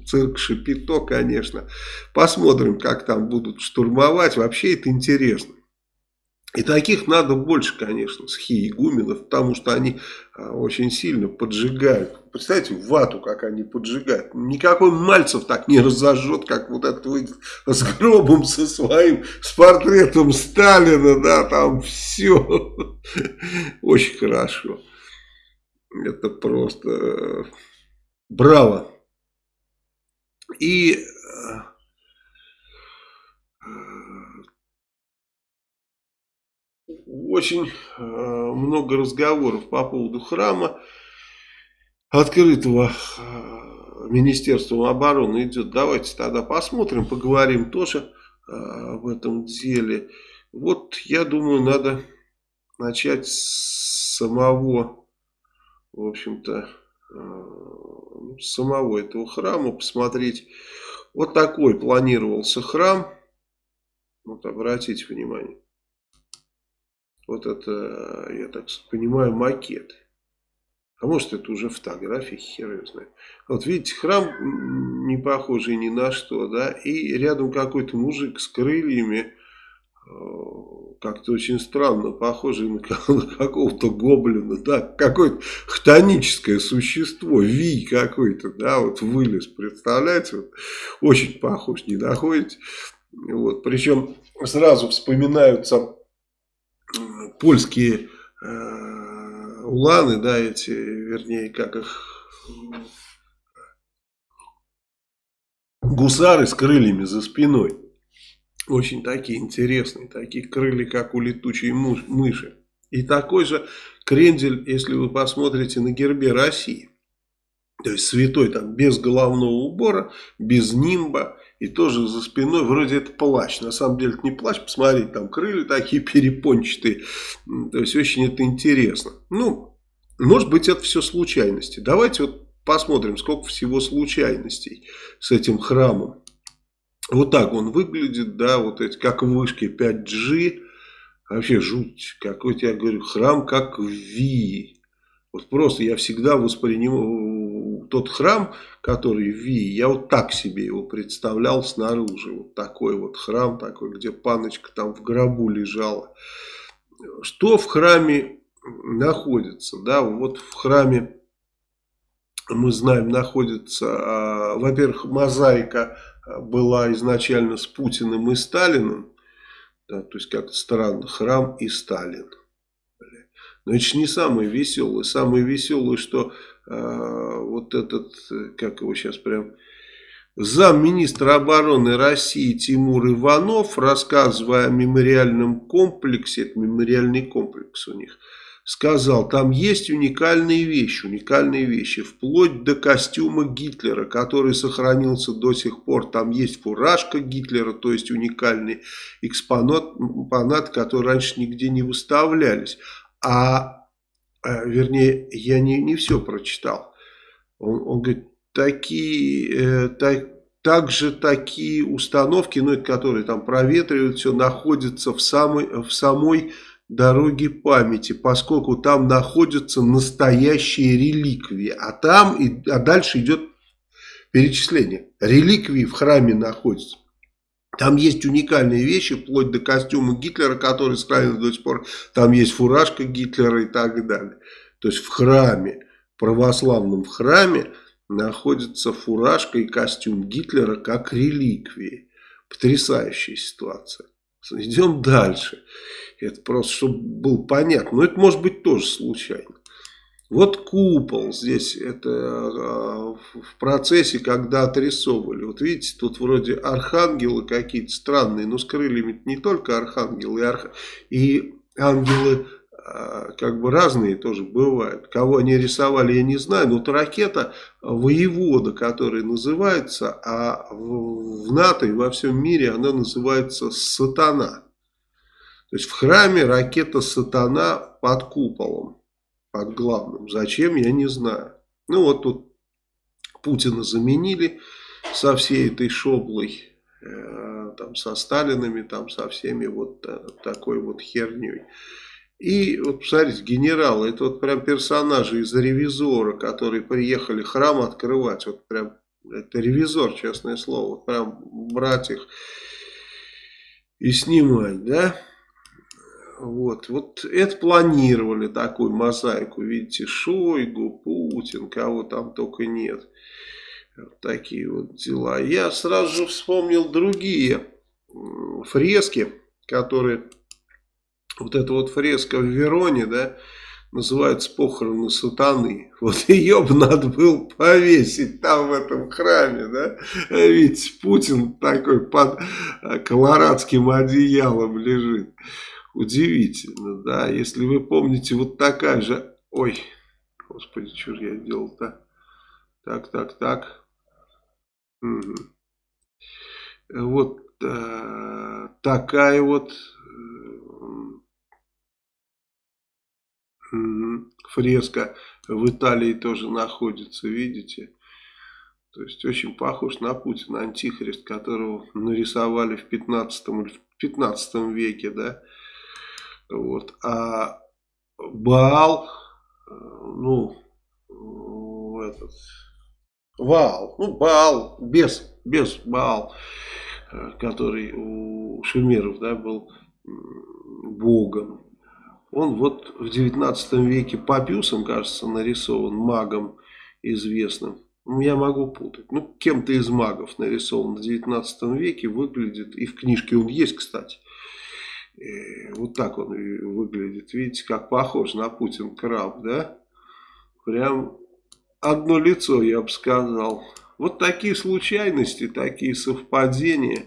цирк Шапито, конечно. Посмотрим, как там будут штурмовать. Вообще это интересно. И таких надо больше, конечно, схиегуменов, потому что они а, очень сильно поджигают. Представляете, вату, как они поджигают. Никакой Мальцев так не разожжет, как вот этот выйдет с гробом со своим, с портретом Сталина, да, там все. Очень хорошо. Это просто э, браво. И очень э, много разговоров по поводу храма, открытого э, Министерством обороны идет. Давайте тогда посмотрим, поговорим тоже э, об этом деле. Вот я думаю, надо начать с самого, в общем-то, самого этого храма, посмотреть. Вот такой планировался храм. Вот обратите внимание. Вот это, я так понимаю, макет. А может это уже фотографии, хер его знает. Вот видите, храм не похожий ни на что, да, и рядом какой-то мужик с крыльями, э, как-то очень странно, похожий на, на какого-то гоблина, да, какое-то хтоническое существо, вий какой-то, да, вот вылез, представляете, вот, очень похож, не находите? Вот, причем сразу вспоминаются польские э, уланы, да, эти, вернее, как их, гусары с крыльями за спиной. Очень такие интересные, такие крылья, как у летучей мыши. И такой же крендель, если вы посмотрите на гербе России. То есть святой там без головного убора, без нимба. И тоже за спиной вроде это плащ. На самом деле это не плащ. Посмотрите, там крылья такие перепончатые. То есть очень это интересно. Ну, может быть это все случайности. Давайте вот посмотрим, сколько всего случайностей с этим храмом. Вот так он выглядит, да, вот эти, как в вышке 5G. Вообще жуть. Какой-то, я говорю, храм как в Вии. Вот просто я всегда воспринимал тот храм, который в Вии, я вот так себе его представлял снаружи. Вот такой вот храм, такой, где паночка там в гробу лежала. Что в храме находится? Да, вот в храме мы знаем, находится, а, во-первых, мозаика была изначально с Путиным и Сталиным, да, то есть как-то странно, храм и Сталин. Же не самое веселое. Самое веселое, что вот этот, как его сейчас прям, замминистра обороны России Тимур Иванов, рассказывая о мемориальном комплексе, это мемориальный комплекс у них, сказал, там есть уникальные вещи, уникальные вещи, вплоть до костюма Гитлера, который сохранился до сих пор. Там есть фуражка Гитлера, то есть уникальный экспонат, экспонат который раньше нигде не выставлялись. А вернее, я не, не все прочитал. Он, он говорит, такие, э, так, также такие установки, ну, которые там проветривают все, находятся в самой, в самой дороги памяти, поскольку там находятся настоящие реликвии, а там, и, а дальше идет перечисление. Реликвии в храме находятся. Там есть уникальные вещи, вплоть до костюма Гитлера, который сохранен до сих пор. Там есть фуражка Гитлера и так далее. То есть в храме, православном храме, находится фуражка и костюм Гитлера как реликвии. Потрясающая ситуация. Идем дальше. Это просто, чтобы было понятно. Но это может быть тоже случайно. Вот купол здесь, это э, в процессе, когда отрисовывали. Вот видите, тут вроде архангелы какие-то странные, но с крыльями не только архангелы, и, арх... и ангелы э, как бы разные тоже бывают. Кого они рисовали, я не знаю, но вот ракета воевода, которая называется, а в НАТО и во всем мире она называется сатана. То есть в храме ракета сатана под куполом, под главным. Зачем, я не знаю. Ну вот тут Путина заменили со всей этой шоблой, э, там со Сталинами, там со всеми вот э, такой вот херней. И вот посмотрите, генералы, это вот прям персонажи из ревизора, которые приехали храм открывать. Вот прям, это ревизор, честное слово. Прям брать их и снимать, да. Вот, вот это планировали такую мозаику. Видите, Шойгу, Путин, кого там только нет. Такие вот дела. Я сразу же вспомнил другие фрески, которые... Вот эта вот фреска в Вероне, да, называется «Похороны сатаны». Вот ее бы надо было повесить там в этом храме, да. Видите, Путин такой под колорадским одеялом лежит. Удивительно, да, если вы помните, вот такая же... Ой, господи, что же я делал-то? Так, так, так. Угу. Вот э, такая вот э, фреска в Италии тоже находится, видите? То есть очень похож на Путина, антихрист, которого нарисовали в 15 или в 15 веке, да? Вот. А Баал, э, ну, этот, Ваал, ну, Баал, без, без Баал, э, который у шумеров, да, был богом. Он вот в 19 веке Папиусом, кажется, нарисован магом известным. Ну, я могу путать. Ну, кем-то из магов нарисован в 19 веке, выглядит, и в книжке он есть, кстати, вот так он выглядит. Видите, как похож на Путин краб, да? Прям одно лицо, я бы сказал. Вот такие случайности, такие совпадения.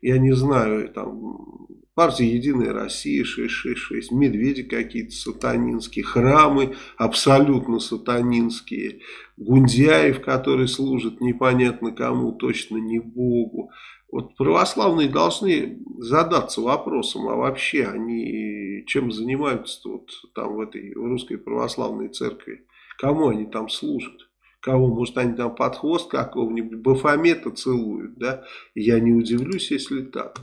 Я не знаю, там партия Единая Россия 666, медведи какие-то сатанинские, храмы абсолютно сатанинские, Гундяев, который служит непонятно кому, точно не Богу. Вот православные должны задаться вопросом, а вообще они чем занимаются вот там в этой в русской православной церкви? Кому они там служат? Кого, может, они там под хвост какого-нибудь Бафомета целуют, да? Я не удивлюсь, если так.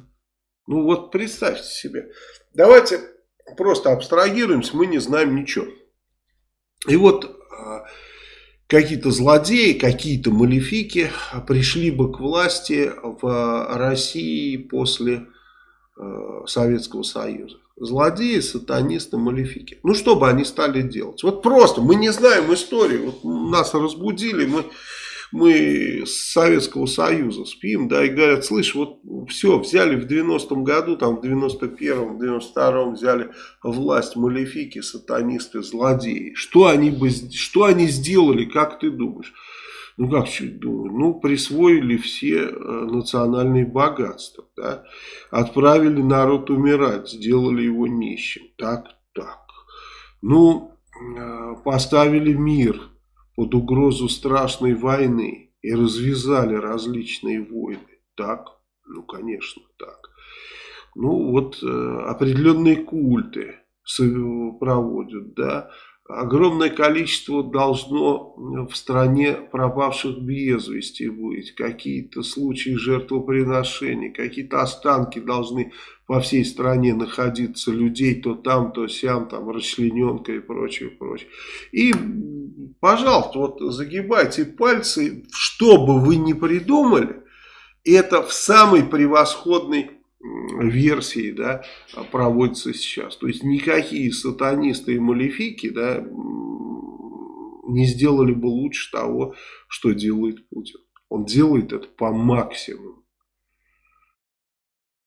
Ну вот представьте себе. Давайте просто абстрагируемся, мы не знаем ничего. И вот а, какие-то злодеи, какие-то малефики пришли бы к власти в России после э, Советского Союза. Злодеи, сатанисты, малефики. Ну, что бы они стали делать? Вот просто, мы не знаем историю. Вот нас разбудили, мы, мы с Советского Союза спим, да, и говорят, слышь, вот все, взяли в 90-м году, там в 91-м, 92-м взяли власть малефики, сатанисты, злодеи. Что они, бы, что они сделали, как ты думаешь? ну как чуть думаю, ну присвоили все э, национальные богатства, да, отправили народ умирать, сделали его нищим, так, так. Ну, э, поставили мир под угрозу страшной войны и развязали различные войны, так, ну конечно так. Ну вот э, определенные культы проводят, да, огромное количество должно в стране пропавших без вести быть, какие-то случаи жертвоприношений, какие-то останки должны по всей стране находиться людей, то там, то сям, там расчлененка и прочее, прочее. И, пожалуйста, вот загибайте пальцы, что бы вы ни придумали, это в самой превосходной версии да, проводится сейчас. То есть никакие сатанисты и малефики да, не сделали бы лучше того, что делает Путин. Он делает это по максимуму.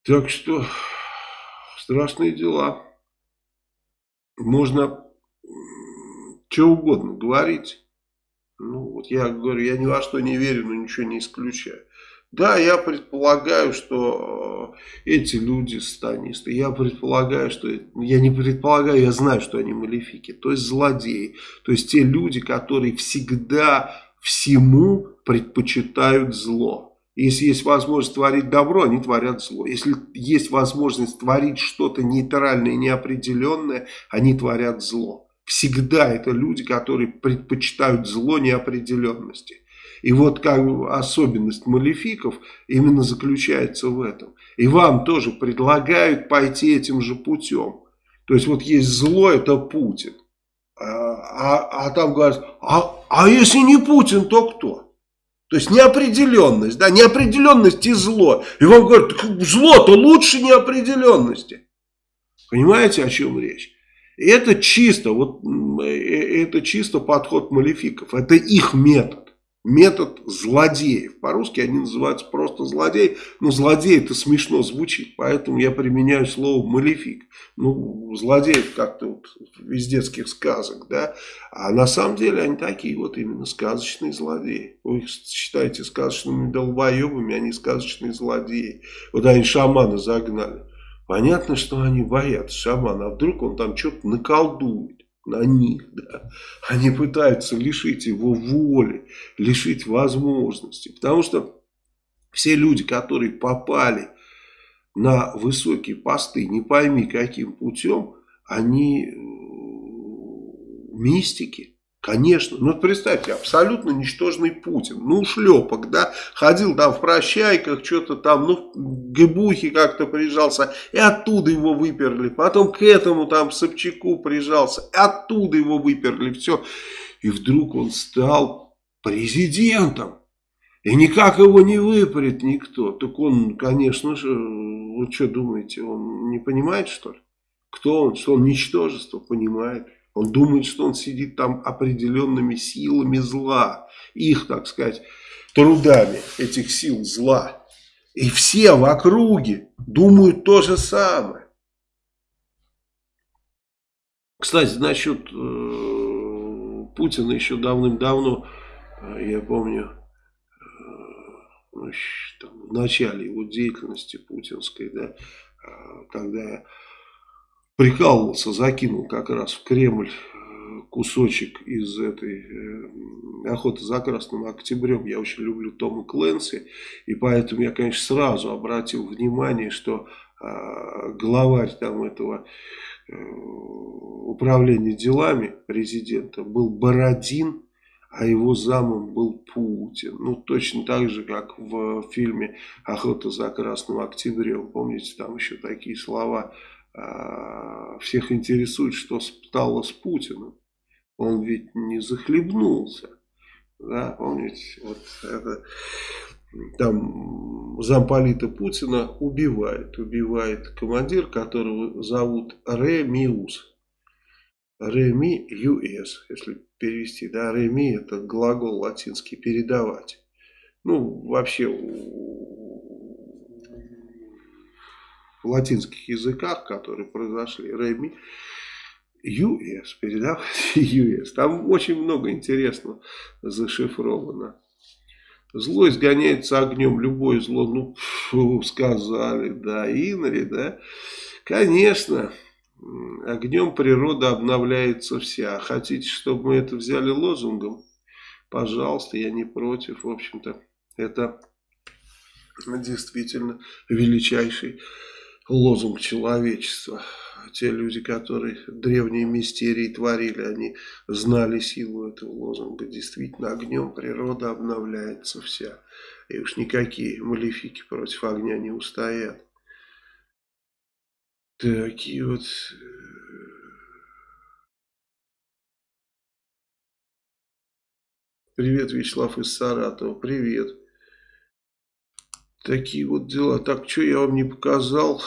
Так что страшные дела. Можно что угодно говорить. Ну, вот я говорю, я ни во что не верю, но ничего не исключаю. Да, я предполагаю, что э, эти люди сатанисты. Я предполагаю, что... Я не предполагаю, я знаю, что они малефики. То есть злодеи. То есть те люди, которые всегда всему предпочитают зло. Если есть возможность творить добро, они творят зло. Если есть возможность творить что-то нейтральное, неопределенное, они творят зло. Всегда это люди, которые предпочитают зло неопределенности. И вот как особенность малефиков именно заключается в этом. И вам тоже предлагают пойти этим же путем. То есть вот есть зло, это Путин. А, а, а там говорят, а, а если не Путин, то кто? То есть неопределенность, да, неопределенность и зло. И вам говорят, зло-то лучше неопределенности. Понимаете, о чем речь? И это чисто, вот, э, это чисто подход малефиков. Это их метод метод злодеев. По-русски они называются просто злодей, но злодей это смешно звучит, поэтому я применяю слово малефик. Ну, злодей как-то вот из детских сказок, да, а на самом деле они такие вот именно сказочные злодеи. Вы их считаете сказочными долбоебами, они сказочные злодеи. Вот они шамана загнали. Понятно, что они боятся шамана, а вдруг он там что-то наколдует них. Да. Они пытаются лишить его воли, лишить возможности. Потому что все люди, которые попали на высокие посты, не пойми каким путем, они э, мистики. Конечно, ну представьте, абсолютно ничтожный Путин, ну шлепок, да, ходил там в прощайках, что-то там, ну в Гебухе как-то прижался, и оттуда его выперли, потом к этому там Собчаку прижался, и оттуда его выперли, все, и вдруг он стал президентом, и никак его не выпарит никто, так он, конечно же, вы что думаете, он не понимает что ли? Кто он, что он ничтожество, понимает. Он думает, что он сидит там определенными силами зла. Их, так сказать, трудами этих сил зла. И все в округе думают то же самое. Кстати, насчет э, Путина еще давным-давно, э, я помню, э, ну, там, в начале его деятельности путинской, да, э, когда прикалывался, закинул как раз в Кремль кусочек из этой э, охоты за красным октябрем. Я очень люблю Тома Кленси, и поэтому я, конечно, сразу обратил внимание, что э, главарь там этого э, управления делами президента был Бородин, а его замом был Путин. Ну, точно так же, как в фильме «Охота за красным октябрем». Помните, там еще такие слова а, всех интересует, что стало с Путиным. Он ведь не захлебнулся. Да, помните, вот это там замполита Путина убивает. Убивает командир, которого зовут Ремиус. Реми юс, если перевести. Да, реми это глагол латинский передавать. Ну, вообще латинских языках, которые произошли, реми US, передавать US. Там очень много интересного зашифровано. Зло изгоняется огнем, любое зло, ну, фу, сказали, да, Инри, да. Конечно, огнем природа обновляется вся. Хотите, чтобы мы это взяли лозунгом? Пожалуйста, я не против, в общем-то. Это действительно величайший лозунг человечества. Те люди, которые древние мистерии творили, они знали силу этого лозунга. Действительно, огнем природа обновляется вся. И уж никакие малефики против огня не устоят. Такие вот... Э, привет, Вячеслав из Саратова. Привет. Такие вот дела. Так, что я вам не показал?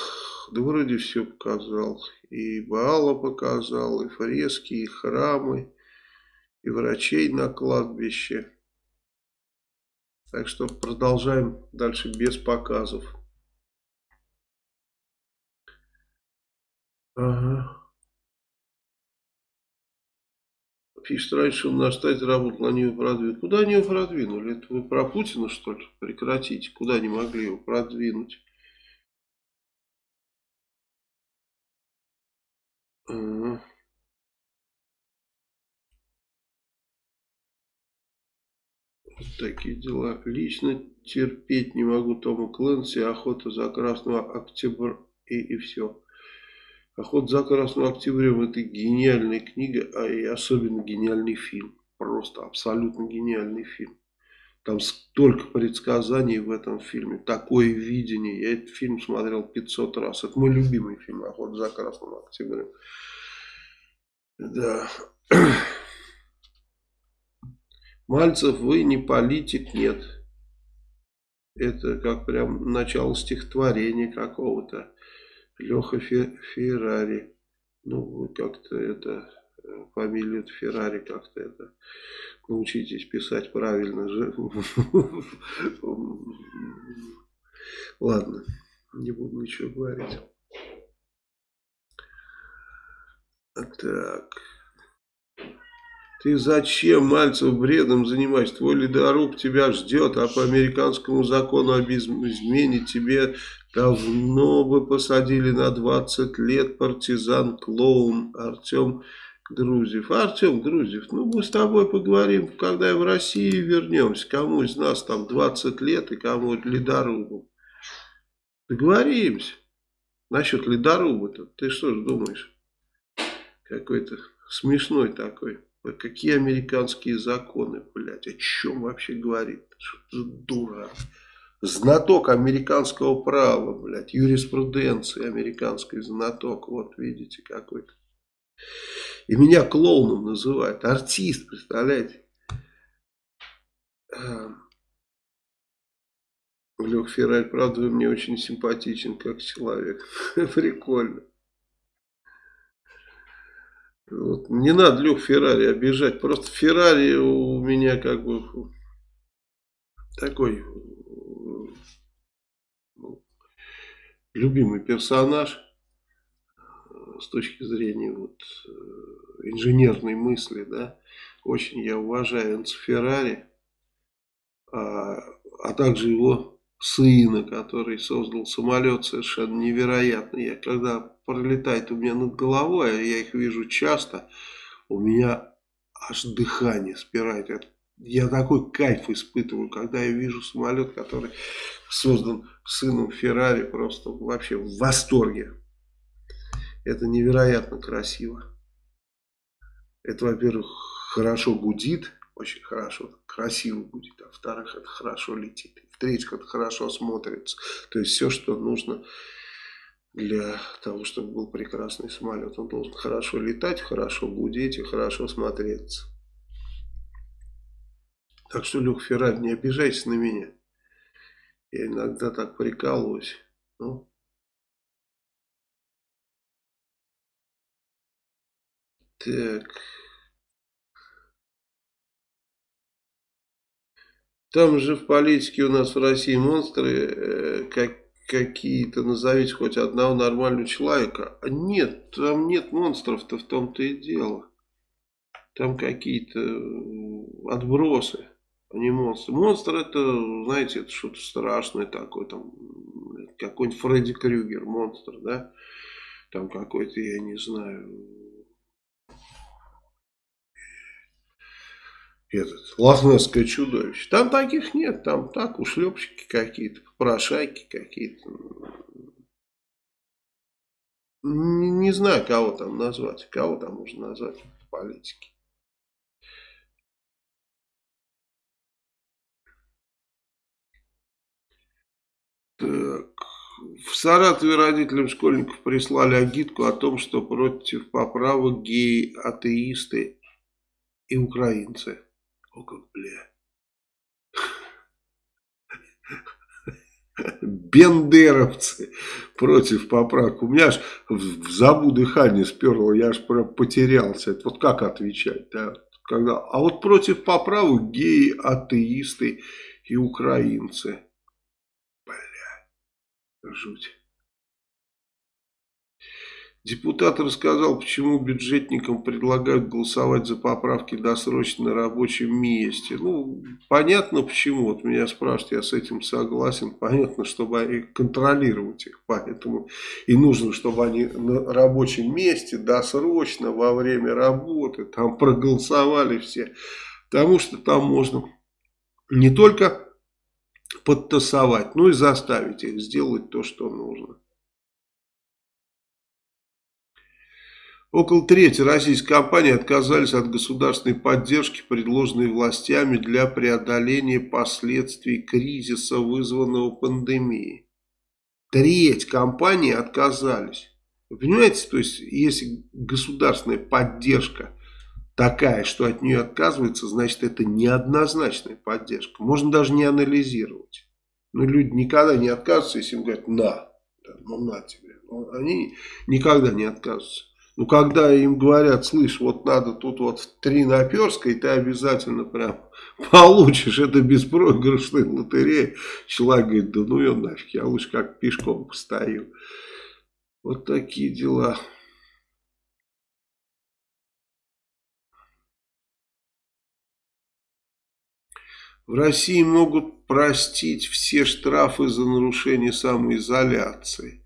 Да вроде все показал. И Баала показал, и фрески, и храмы, и врачей на кладбище. Так что продолжаем дальше без показов. Ага. Пишет, раньше он на штате работал, они его продвинули. Куда они его продвинули? Это вы про Путина, что ли? Прекратите. Куда они могли его продвинуть? Вот такие дела. Лично терпеть не могу Тома Клэнси, охота за красного октября и, и все. Охота за Красным Октябрем это гениальная книга, а и особенно гениальный фильм. Просто абсолютно гениальный фильм. Там столько предсказаний в этом фильме, такое видение. Я этот фильм смотрел 500 раз. Это мой любимый фильм «Охота за Красным Октябрем». Да. Мальцев, вы не политик, нет. Это как прям начало стихотворения какого-то. Леха Феррари. Ну, как-то это, э, фамилию Феррари как-то это, научитесь писать правильно же. Ладно, не буду ничего говорить. Так. Ты зачем, Мальцев, бредом занимаешься? Твой ледоруб тебя ждет, а по американскому закону об измене тебе давно бы посадили на 20 лет партизан-клоун Артем Грузев. Артем Грузев, ну мы с тобой поговорим, когда в Россию вернемся. Кому из нас там 20 лет и кому ледорубу. Договоримся. Насчет ледоруба-то. Ты что ж думаешь? Какой-то смешной такой. Какие американские законы, блядь, о чем вообще говорит? Что дурак? Знаток американского права, блядь, юриспруденции американской знаток, вот видите какой-то. И меня клоуном называют, артист, представляете? Лех Феррарь, правда, вы мне очень симпатичен как человек. Прикольно. Вот, не надо Лех Феррари обижать. Просто Феррари у меня как бы такой ну, любимый персонаж с точки зрения вот, инженерной мысли, да, очень я уважаю Энцо Феррари, а, а также его сына, который создал самолет совершенно невероятный. Я когда пролетает у меня над головой, а я их вижу часто, у меня аж дыхание спирает. Я такой кайф испытываю, когда я вижу самолет, который создан сыном Феррари, просто вообще в восторге. Это невероятно красиво. Это, во-первых, хорошо гудит, очень хорошо, красиво будет. А во-вторых, это хорошо летит. В-третьих, это хорошо смотрится. То есть все, что нужно для того, чтобы был прекрасный самолет. Он должен хорошо летать, хорошо гудеть и хорошо смотреться. Так что, Лех Феррари, не обижайся на меня. Я иногда так прикалываюсь. Ну. Так. Там же в политике у нас в России монстры э, как, какие-то, назовите хоть одного нормального человека. Нет, там нет монстров-то в том-то и дело. Там какие-то э, отбросы, а не монстры. Монстр это, знаете, это что-то страшное такое, там какой-нибудь Фредди Крюгер, монстр, да? Там какой-то, я не знаю, этот, лохнесское чудовище. Там таких нет, там так ушлепщики какие-то, попрошайки какие-то. Не, не знаю, кого там назвать, кого там можно назвать в политике. Так. В Саратове родителям школьников прислали агитку о том, что против поправок геи, атеисты и украинцы. О, бля. Бендеровцы против поправок. У меня аж в забу дыхание сперло, я аж прям потерялся. Это вот как отвечать, да? Когда, а вот против поправок геи, атеисты и украинцы. Бля, жуть. Депутат рассказал, почему бюджетникам предлагают голосовать за поправки досрочно на рабочем месте. Ну, понятно почему. Вот меня спрашивают, я с этим согласен. Понятно, чтобы контролировать их. Поэтому и нужно, чтобы они на рабочем месте досрочно во время работы там проголосовали все. Потому что там можно не только подтасовать, но и заставить их сделать то, что нужно. Около трети российских компаний отказались от государственной поддержки, предложенной властями для преодоления последствий кризиса, вызванного пандемией. Треть компаний отказались. Вы понимаете, то есть, если государственная поддержка такая, что от нее отказывается, значит, это неоднозначная поддержка. Можно даже не анализировать. Но люди никогда не отказываются, если им говорят «на». Ну, на тебе. Они никогда не отказываются. Ну, когда им говорят, слышь, вот надо тут вот три наперска, и ты обязательно прям получишь, это беспроигрышная лотерея. Человек говорит, да ну ее нафиг, я лучше как пешком постою. Вот такие дела. В России могут простить все штрафы за нарушение самоизоляции.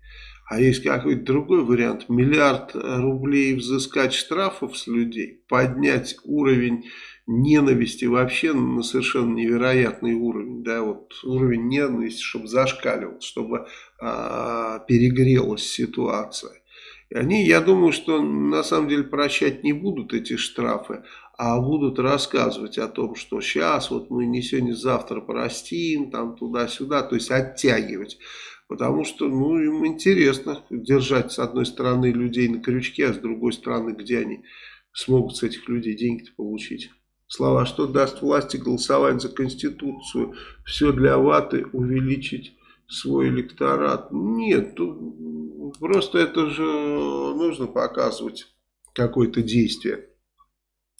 А есть какой-то другой вариант. Миллиард рублей взыскать штрафов с людей, поднять уровень ненависти вообще на совершенно невероятный уровень. Да, вот уровень ненависти, чтобы зашкаливал, чтобы а, перегрелась ситуация. И они, я думаю, что на самом деле прощать не будут эти штрафы, а будут рассказывать о том, что сейчас вот мы не сегодня, завтра простим, там туда-сюда, то есть оттягивать. Потому что, ну, им интересно держать с одной стороны людей на крючке, а с другой стороны, где они смогут с этих людей деньги получить. Слова, что даст власти голосовать за Конституцию, все для ваты, увеличить свой электорат. Нет, просто это же нужно показывать какое-то действие.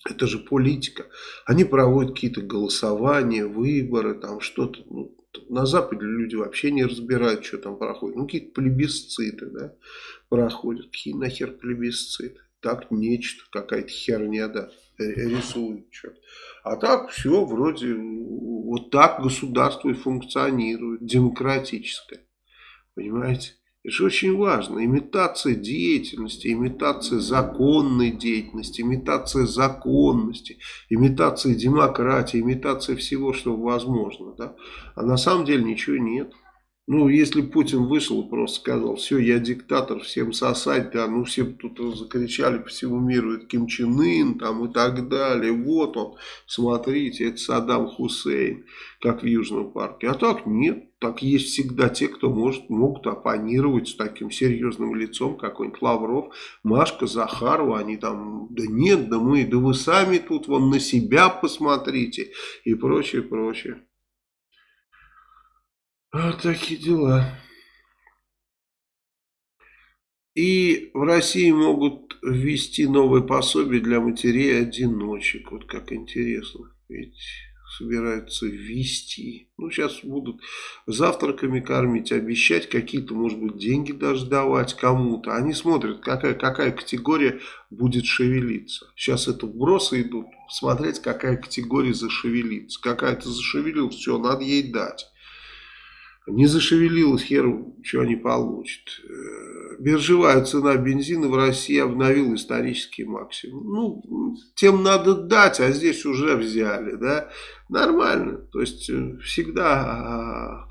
Это же политика. Они проводят какие-то голосования, выборы, там что-то. Ну, на Западе люди вообще не разбирают, что там проходит. Ну, какие-то плебисциты, да, проходят. Какие нахер плебисциты? Так нечто, какая-то херня, да, рисуют что-то. А так все вроде, вот так государство и функционирует, демократическое. Понимаете? Это же очень важно. Имитация деятельности, имитация законной деятельности, имитация законности, имитация демократии, имитация всего, что возможно. Да? А на самом деле ничего нет. Ну, если Путин вышел и просто сказал, все, я диктатор, всем сосать, да, ну, все тут закричали по всему миру, это Ким Чен Ын, там, и так далее, вот он, смотрите, это Саддам Хусейн, как в Южном парке. А так нет, так есть всегда те, кто может, могут оппонировать с таким серьезным лицом, какой-нибудь Лавров, Машка, Захарова, они там, да нет, да мы, да вы сами тут, вон на себя посмотрите, и прочее, прочее. Вот такие дела. И в России могут ввести новые пособия для матерей-одиночек. Вот как интересно. Ведь собираются ввести. Ну, сейчас будут завтраками кормить, обещать какие-то, может быть, деньги даже давать кому-то. Они смотрят, какая, какая категория будет шевелиться. Сейчас это вбросы идут, смотреть, какая категория зашевелится. Какая-то зашевелилась, все, надо ей дать. Не зашевелилась, хер, что они получат. Э, биржевая цена бензина в России обновила исторический максимум. Ну, тем надо дать, а здесь уже взяли, да. Нормально. То есть, э, всегда а,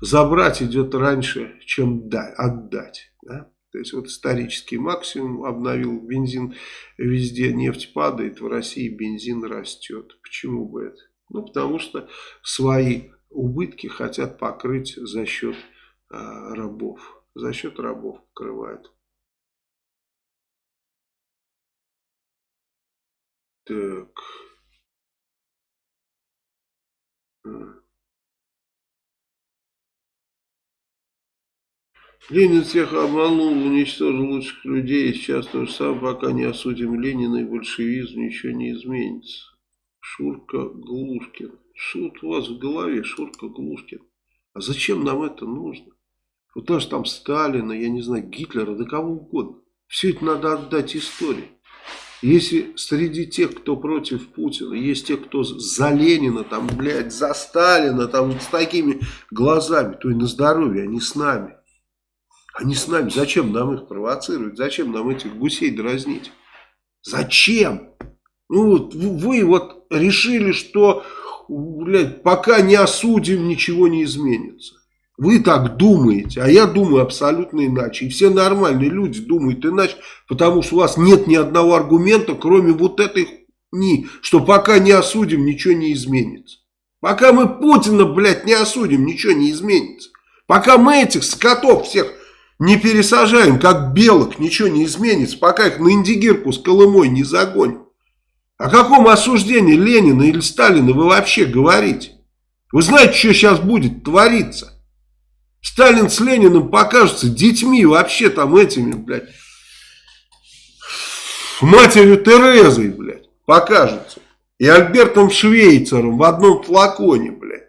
забрать идет раньше, чем отдать, да. То есть, вот исторический максимум обновил бензин везде, нефть падает, в России бензин растет. Почему бы это? Ну, потому что свои убытки хотят покрыть за счет а, рабов. За счет рабов покрывают. Так. Ленин всех обманул, уничтожил лучших людей. Сейчас то же самое, пока не осудим Ленина и большевизм, ничего не изменится. Шурка Глушкин. Что у вас в голове, Шурка Глушкин? А зачем нам это нужно? Вот даже там Сталина, я не знаю, Гитлера, да кого угодно. Все это надо отдать истории. Если среди тех, кто против Путина, есть те, кто за Ленина, там, блядь, за Сталина, там, с такими глазами, то и на здоровье, они с нами. Они с нами. Зачем нам их провоцировать? Зачем нам этих гусей дразнить? Зачем? Ну, вы вот решили, что блядь, пока не осудим, ничего не изменится. Вы так думаете, а я думаю абсолютно иначе. И все нормальные люди думают иначе, потому что у вас нет ни одного аргумента, кроме вот этой ни, что пока не осудим, ничего не изменится. Пока мы Путина, блядь, не осудим, ничего не изменится. Пока мы этих скотов всех не пересажаем, как белок, ничего не изменится. Пока их на индигирку с Колымой не загоним. О каком осуждении Ленина или Сталина вы вообще говорите? Вы знаете, что сейчас будет твориться? Сталин с Лениным покажутся детьми вообще там этими, блядь. Матерью Терезой, блядь, покажутся. И Альбертом Швейцером в одном флаконе, блядь.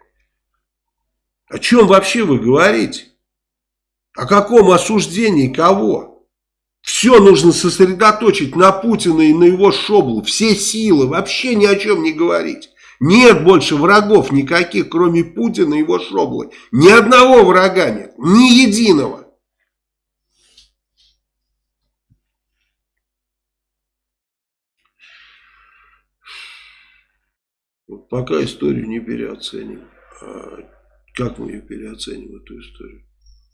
О чем вообще вы говорите? О каком осуждении кого? Все нужно сосредоточить на Путина и на его шоблу. Все силы, вообще ни о чем не говорить. Нет больше врагов никаких, кроме Путина и его шоблы. Ни одного врага нет, ни единого. Вот пока историю не переоценим. А как мы ее переоценим, эту историю?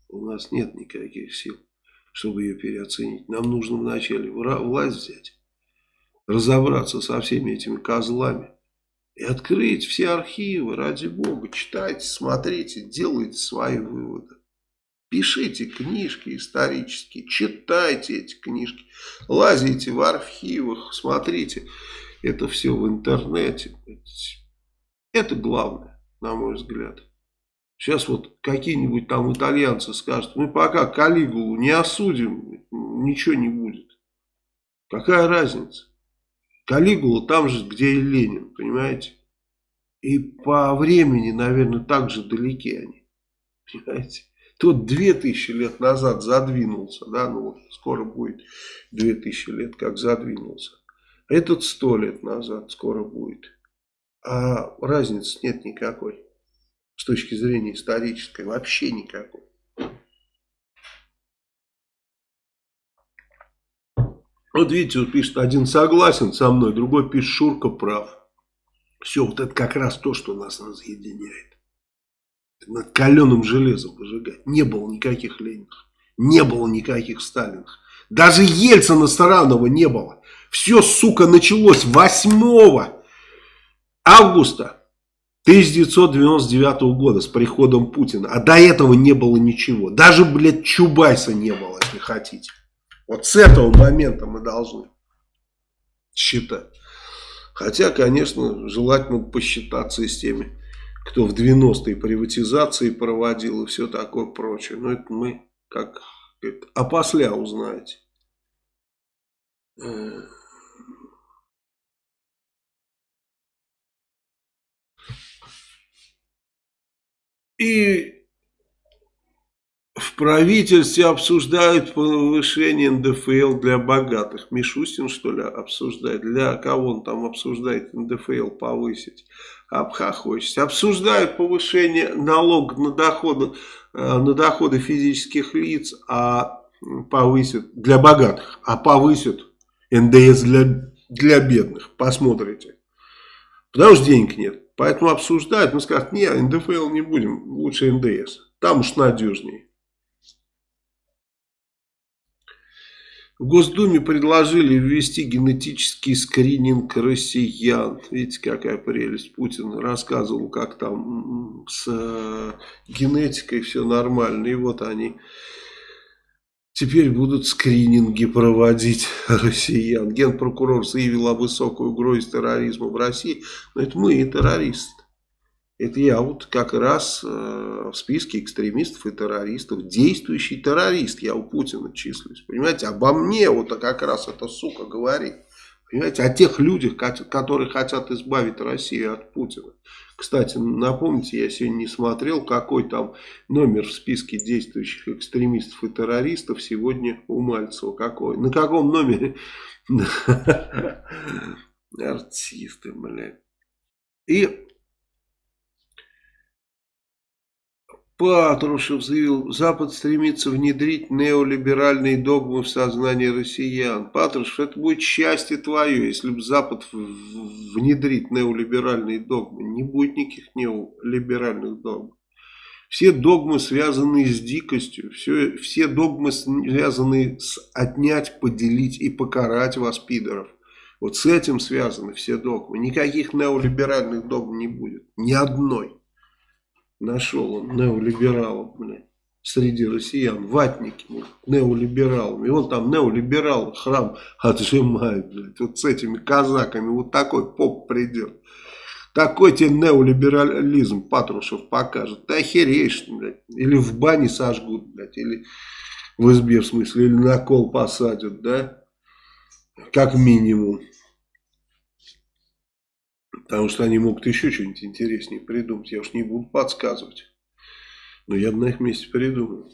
У нас нет никаких сил чтобы ее переоценить. Нам нужно вначале власть взять, разобраться со всеми этими козлами и открыть все архивы, ради бога, читайте, смотрите, делайте свои выводы. Пишите книжки исторические, читайте эти книжки, лазите в архивах, смотрите это все в интернете. Это главное, на мой взгляд. Сейчас вот какие-нибудь там итальянцы скажут, мы пока Калигулу не осудим, ничего не будет. Какая разница? Калигула там же, где и Ленин, понимаете? И по времени, наверное, так же далеки они. Понимаете? Тот 2000 лет назад задвинулся, да, ну вот скоро будет 2000 лет, как задвинулся. Этот 100 лет назад скоро будет. А разницы нет никакой с точки зрения исторической, вообще никакой. Вот видите, вот пишет, один согласен со мной, другой пишет, Шурка прав. Все, вот это как раз то, что нас разъединяет. Над каленым железом выжигать. Не было никаких Ленинов, не было никаких Сталинов. Даже Ельцина Саранова не было. Все, сука, началось 8 августа 1999 года с приходом Путина. А до этого не было ничего. Даже, блядь, Чубайса не было, если хотите. Вот с этого момента мы должны считать. Хотя, конечно, желательно посчитаться и с теми, кто в 90-е приватизации проводил и все такое прочее. Но это мы как опосля узнаете. И в правительстве обсуждают повышение НДФЛ для богатых. Мишустин, что ли, обсуждает? Для кого он там обсуждает НДФЛ повысить? Обхохочется. Обсуждают повышение налога на доходы, э, на доходы физических лиц, а повысят для богатых, а повысят НДС для, для бедных. Посмотрите. Потому что денег нет. Поэтому обсуждают, но скажут, не, НДФЛ не будем, лучше НДС. Там уж надежнее. В Госдуме предложили ввести генетический скрининг россиян. Видите, какая прелесть. Путин рассказывал, как там с э, генетикой все нормально. И вот они теперь будут скрининги проводить россиян. Генпрокурор заявил о высокой угрозе терроризма в России. Но это мы и террористы. Это я вот как раз э, в списке экстремистов и террористов, действующий террорист, я у Путина числюсь. Понимаете, обо мне вот как раз эта сука говорит. Понимаете, о тех людях, которые хотят избавить Россию от Путина. Кстати, напомните, я сегодня не смотрел, какой там номер в списке действующих экстремистов и террористов сегодня у Мальцева. Какой? На каком номере? Артисты, блядь. И Патрушев заявил, Запад стремится внедрить неолиберальные догмы в сознание россиян. Патрушев, это будет счастье твое, если бы Запад внедрит неолиберальные догмы. Не будет никаких неолиберальных догм. Все догмы связаны с дикостью, все, все догмы связаны с отнять, поделить и покарать вас, пидоров. Вот с этим связаны все догмы. Никаких неолиберальных догм не будет. Ни одной. Нашел он неолибералов, блядь, среди россиян, ватники, неолибералами. И он там неолиберал храм отжимает, блядь, вот с этими казаками, вот такой поп придет. Такой тебе неолиберализм Патрушев покажет. Ты охереешь, блядь. Или в бане сожгут, блядь, или в избе, в смысле, или на кол посадят, да? Как минимум. Потому что они могут еще что-нибудь интереснее придумать. Я уж не буду подсказывать. Но я бы на их месте придумал.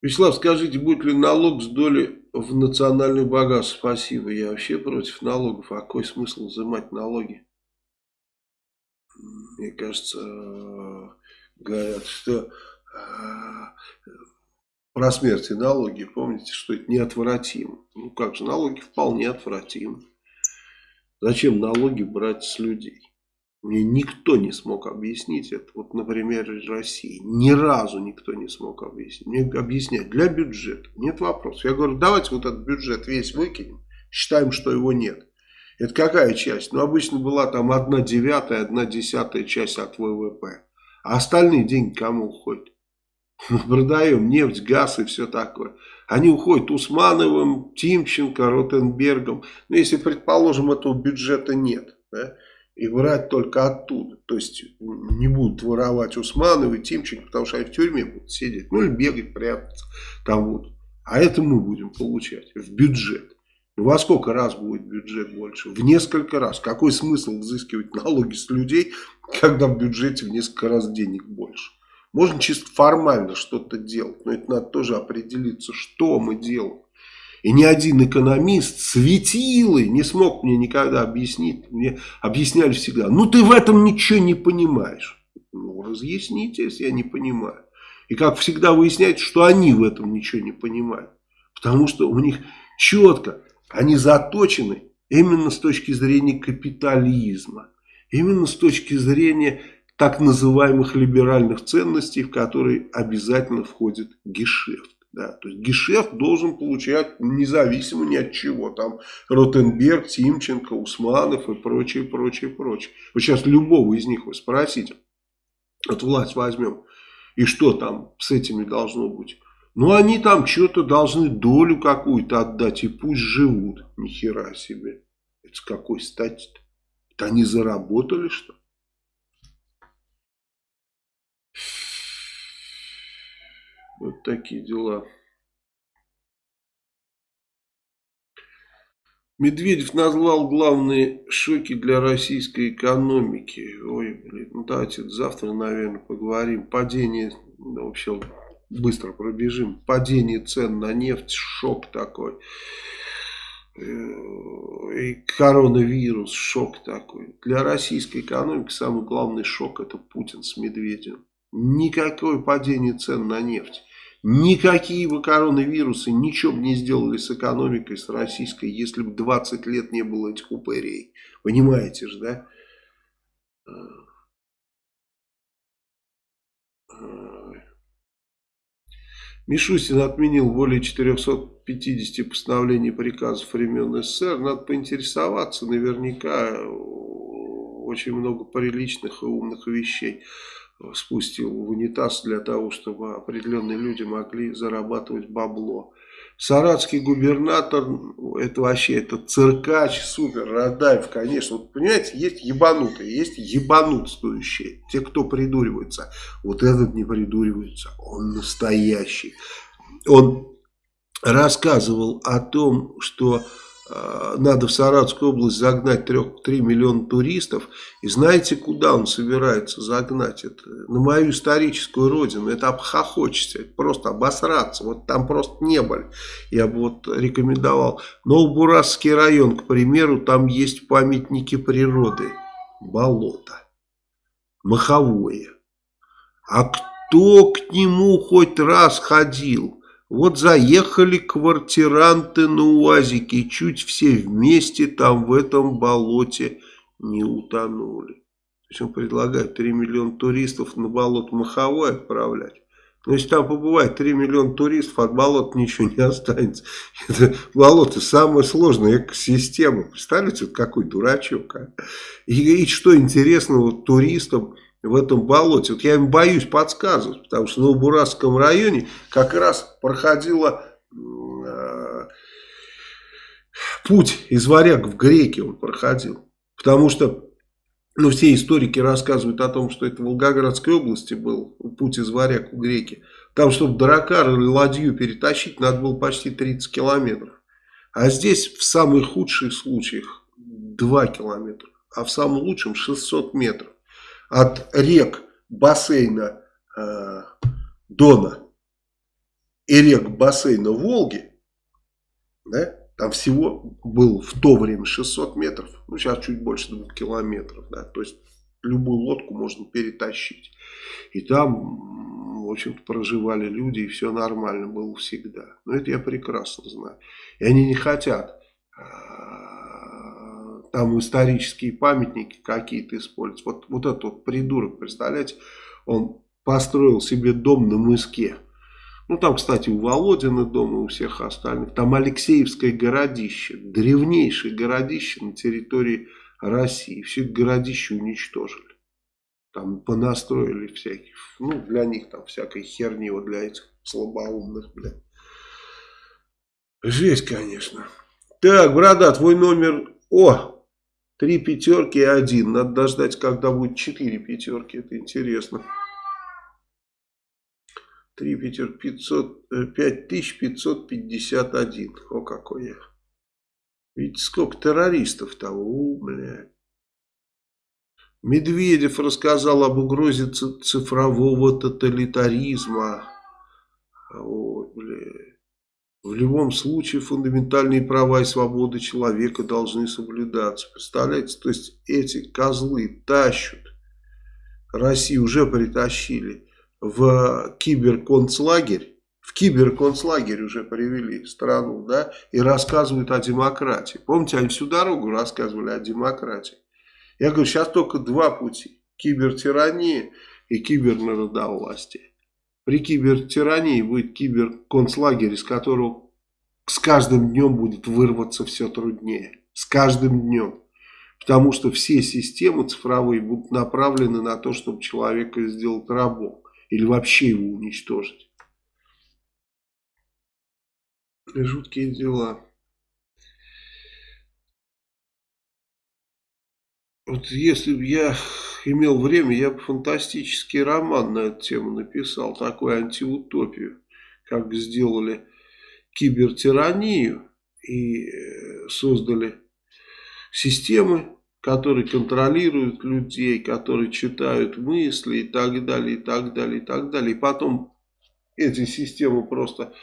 Вячеслав, скажите, будет ли налог с доли в национальный богатство? Спасибо. Я вообще против налогов. А какой смысл взимать налоги? Мне кажется, говорят, что э, про смерть и налоги, помните, что это неотвратимо. Ну как же, налоги вполне отвратимы. Зачем налоги брать с людей? Мне никто не смог объяснить это. Вот, например, России. Ни разу никто не смог объяснить. Мне объяснять для бюджета. Нет вопросов. Я говорю, давайте вот этот бюджет весь выкинем. Считаем, что его нет. Это какая часть? Ну, обычно была там одна девятая, одна десятая часть от ВВП. А остальные деньги кому уходят? Мы продаем нефть, газ и все такое. Они уходят Усмановым, Тимченко, Ротенбергом. Но ну, если, предположим, этого бюджета нет, да, и брать только оттуда. То есть не будут воровать Усмановы, Тимченко, потому что они в тюрьме будут сидеть. Ну или бегать, прятаться там вот. А это мы будем получать в бюджет. Ну, во сколько раз будет бюджет больше? В несколько раз. Какой смысл взыскивать налоги с людей, когда в бюджете в несколько раз денег больше? Можно чисто формально что-то делать, но это надо тоже определиться, что мы делаем. И ни один экономист, светилы, не смог мне никогда объяснить. Мне объясняли всегда, ну ты в этом ничего не понимаешь. Ну разъясните, если я не понимаю. И как всегда выясняется, что они в этом ничего не понимают. Потому что у них четко, они заточены именно с точки зрения капитализма. Именно с точки зрения так называемых либеральных ценностей, в которые обязательно входит гешефт. Да, то есть гешефт должен получать независимо ни от чего. Там Ротенберг, Тимченко, Усманов и прочее, прочее, прочее. Вот сейчас любого из них вы спросите, вот власть возьмем, и что там с этими должно быть? Ну, они там что-то должны долю какую-то отдать, и пусть живут. Ни хера себе. Это с какой стати-то? Это они заработали что? Вот такие дела. Медведев назвал главные шоки для российской экономики. Ой, блин, ну давайте завтра, наверное, поговорим. Падение, ну, вообще быстро пробежим. Падение цен на нефть, шок такой. Э, и коронавирус, шок такой. Для российской экономики самый главный шок это Путин с Медведевым. Никакое падение цен на нефть. Никакие бы коронавирусы ничего бы не сделали с экономикой, с российской, если бы 20 лет не было этих упырей. Понимаете же, да? Мишустин отменил более 450 постановлений приказов времен СССР. Надо поинтересоваться, наверняка очень много приличных и умных вещей спустил в унитаз для того, чтобы определенные люди могли зарабатывать бабло. Саратский губернатор, это вообще, это циркач, супер, Радаев, конечно. Вот, понимаете, есть ебанутые, есть ебанутствующие, те, кто придуривается. Вот этот не придуривается, он настоящий. Он рассказывал о том, что надо в Саратовскую область загнать 3, 3 миллиона туристов. И знаете, куда он собирается загнать это? На мою историческую родину. Это обхохочется, это просто обосраться. Вот там просто не были. Я бы вот рекомендовал. Новобурасский район, к примеру, там есть памятники природы. Болото. Маховое. А кто к нему хоть раз ходил? Вот заехали квартиранты на УАЗике, чуть все вместе там в этом болоте не утонули. Он предлагает 3 миллиона туристов на болото Маховое отправлять. Но если там побывает 3 миллиона туристов, от болота ничего не останется. Это болото самая сложная экосистема. Представляете, вот какой дурачок. А? И, и что интересного туристам в этом болоте. Вот я им боюсь подсказывать, потому что в Новобурасском районе как раз проходила э, путь из варяг в греки он проходил. Потому что ну, все историки рассказывают о том, что это в Волгоградской области был путь из варяг в греки. Там, чтобы дракар или ладью перетащить, надо было почти 30 километров. А здесь в самых худших случаях 2 километра, а в самом лучшем 600 метров от рек бассейна э, Дона и рек бассейна Волги, да, там всего был в то время 600 метров, ну сейчас чуть больше 2 километров, да, то есть любую лодку можно перетащить. И там, в общем-то, проживали люди, и все нормально было всегда. Но это я прекрасно знаю. И они не хотят э, там исторические памятники какие-то используют. Вот, вот этот вот придурок, представляете, он построил себе дом на мыске. Ну, там, кстати, у Володина дома, у всех остальных. Там Алексеевское городище, древнейшее городище на территории России. Все городище уничтожили. Там понастроили всяких, ну, для них там всякой херни, вот для этих слабоумных, блядь. Жесть, конечно. Так, борода, твой номер... О, Три пятерки и один. Надо дождать, когда будет четыре пятерки. Это интересно. Три пятерки. 500, 5551. О, какой я. Видите, сколько террористов того. У, бля. Медведев рассказал об угрозе цифрового тоталитаризма. Ой, бля. В любом случае фундаментальные права и свободы человека должны соблюдаться. Представляете, то есть эти козлы тащат, Россию уже притащили в киберконцлагерь, в киберконцлагерь уже привели страну, да, и рассказывают о демократии. Помните, они всю дорогу рассказывали о демократии. Я говорю, сейчас только два пути. Кибертирания и кибернародовластие. При кибертирании будет киберконцлагерь, из которого с каждым днем будет вырваться все труднее. С каждым днем. Потому что все системы цифровые будут направлены на то, чтобы человека сделать рабом. Или вообще его уничтожить. Жуткие дела. Вот если бы я имел время, я бы фантастический роман на эту тему написал, такую антиутопию, как сделали кибертиранию и э, создали системы, которые контролируют людей, которые читают мысли и так далее, и так далее, и так далее. И потом эти системы просто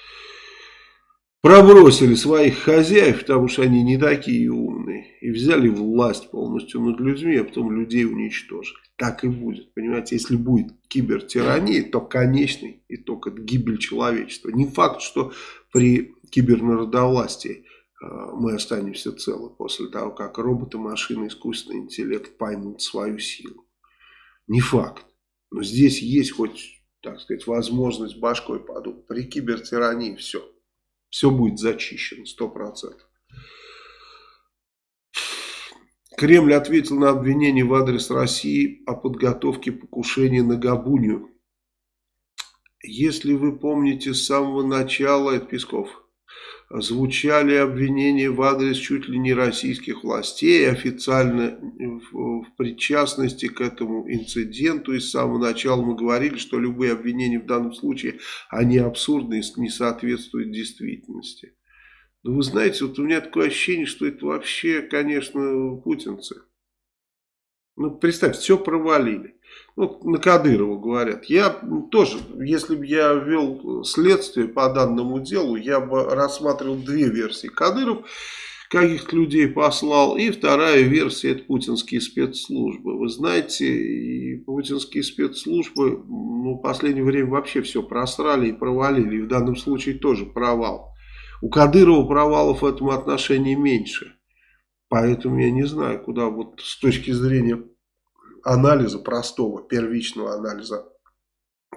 пробросили своих хозяев, потому что они не такие умные, и взяли власть полностью над людьми, а потом людей уничтожили. Так и будет, понимаете, если будет кибертирания, то конечный итог это гибель человечества. Не факт, что при кибернародовластии э, мы останемся целы после того, как роботы, машины, искусственный интеллект поймут свою силу. Не факт. Но здесь есть хоть, так сказать, возможность башкой подумать. При кибертирании все все будет зачищено, сто процентов. Кремль ответил на обвинение в адрес России о подготовке покушения на Габунию. Если вы помните с самого начала, это Песков, звучали обвинения в адрес чуть ли не российских властей, официально в, в причастности к этому инциденту. И с самого начала мы говорили, что любые обвинения в данном случае, они абсурдны и не соответствуют действительности. Но вы знаете, вот у меня такое ощущение, что это вообще, конечно, путинцы. Ну, представьте, все провалили. Ну, на Кадырова говорят. Я тоже, если бы я вел следствие по данному делу, я бы рассматривал две версии. Кадыров каких людей послал, и вторая версия это путинские спецслужбы. Вы знаете, и путинские спецслужбы ну, в последнее время вообще все просрали и провалили. И в данном случае тоже провал. У Кадырова провалов в этом отношении меньше. Поэтому я не знаю, куда вот с точки зрения анализа, простого, первичного анализа,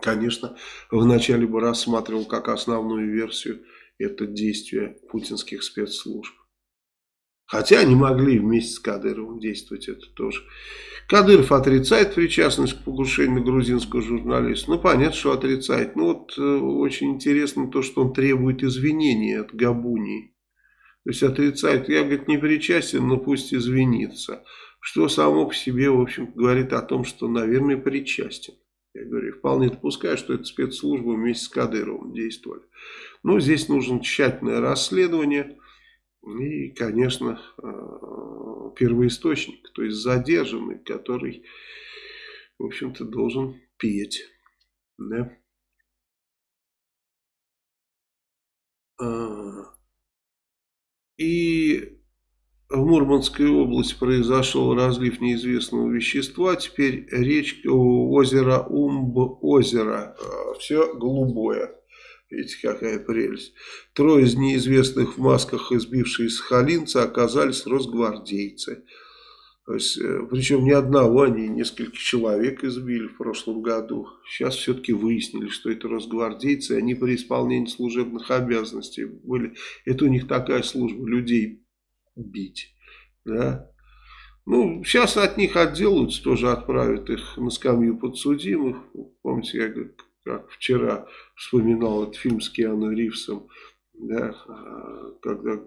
конечно, вначале бы рассматривал как основную версию это действие путинских спецслужб. Хотя они могли вместе с Кадыровым действовать, это тоже. Кадыров отрицает причастность к покушению грузинского журналиста. Ну, понятно, что отрицает. Но вот э, очень интересно то, что он требует извинения от Габунии. То есть отрицает, я, говорит, не причастен, но пусть извинится что само по себе, в общем, говорит о том, что, наверное, причастен. Я говорю, вполне допускаю, что это спецслужбы вместе с Кадыровым действовали. Но здесь нужно тщательное расследование и, конечно, э, первоисточник, то есть задержанный, который, в общем-то, должен петь. Да? А, и в Мурманской области произошел разлив неизвестного вещества. Теперь речка озера Умб-озеро. А, Все голубое. Видите, какая прелесть. Трое из неизвестных в масках избившие сахалинца оказались росгвардейцы. То есть, э, причем не одного, они несколько человек избили в прошлом году. Сейчас все-таки выяснили, что это росгвардейцы, они при исполнении служебных обязанностей были. Это у них такая служба, людей бить. Да? Ну, сейчас от них отделаются, тоже отправят их на скамью подсудимых. Помните, я как вчера вспоминал этот фильм с Киану Ривзом, да, а, когда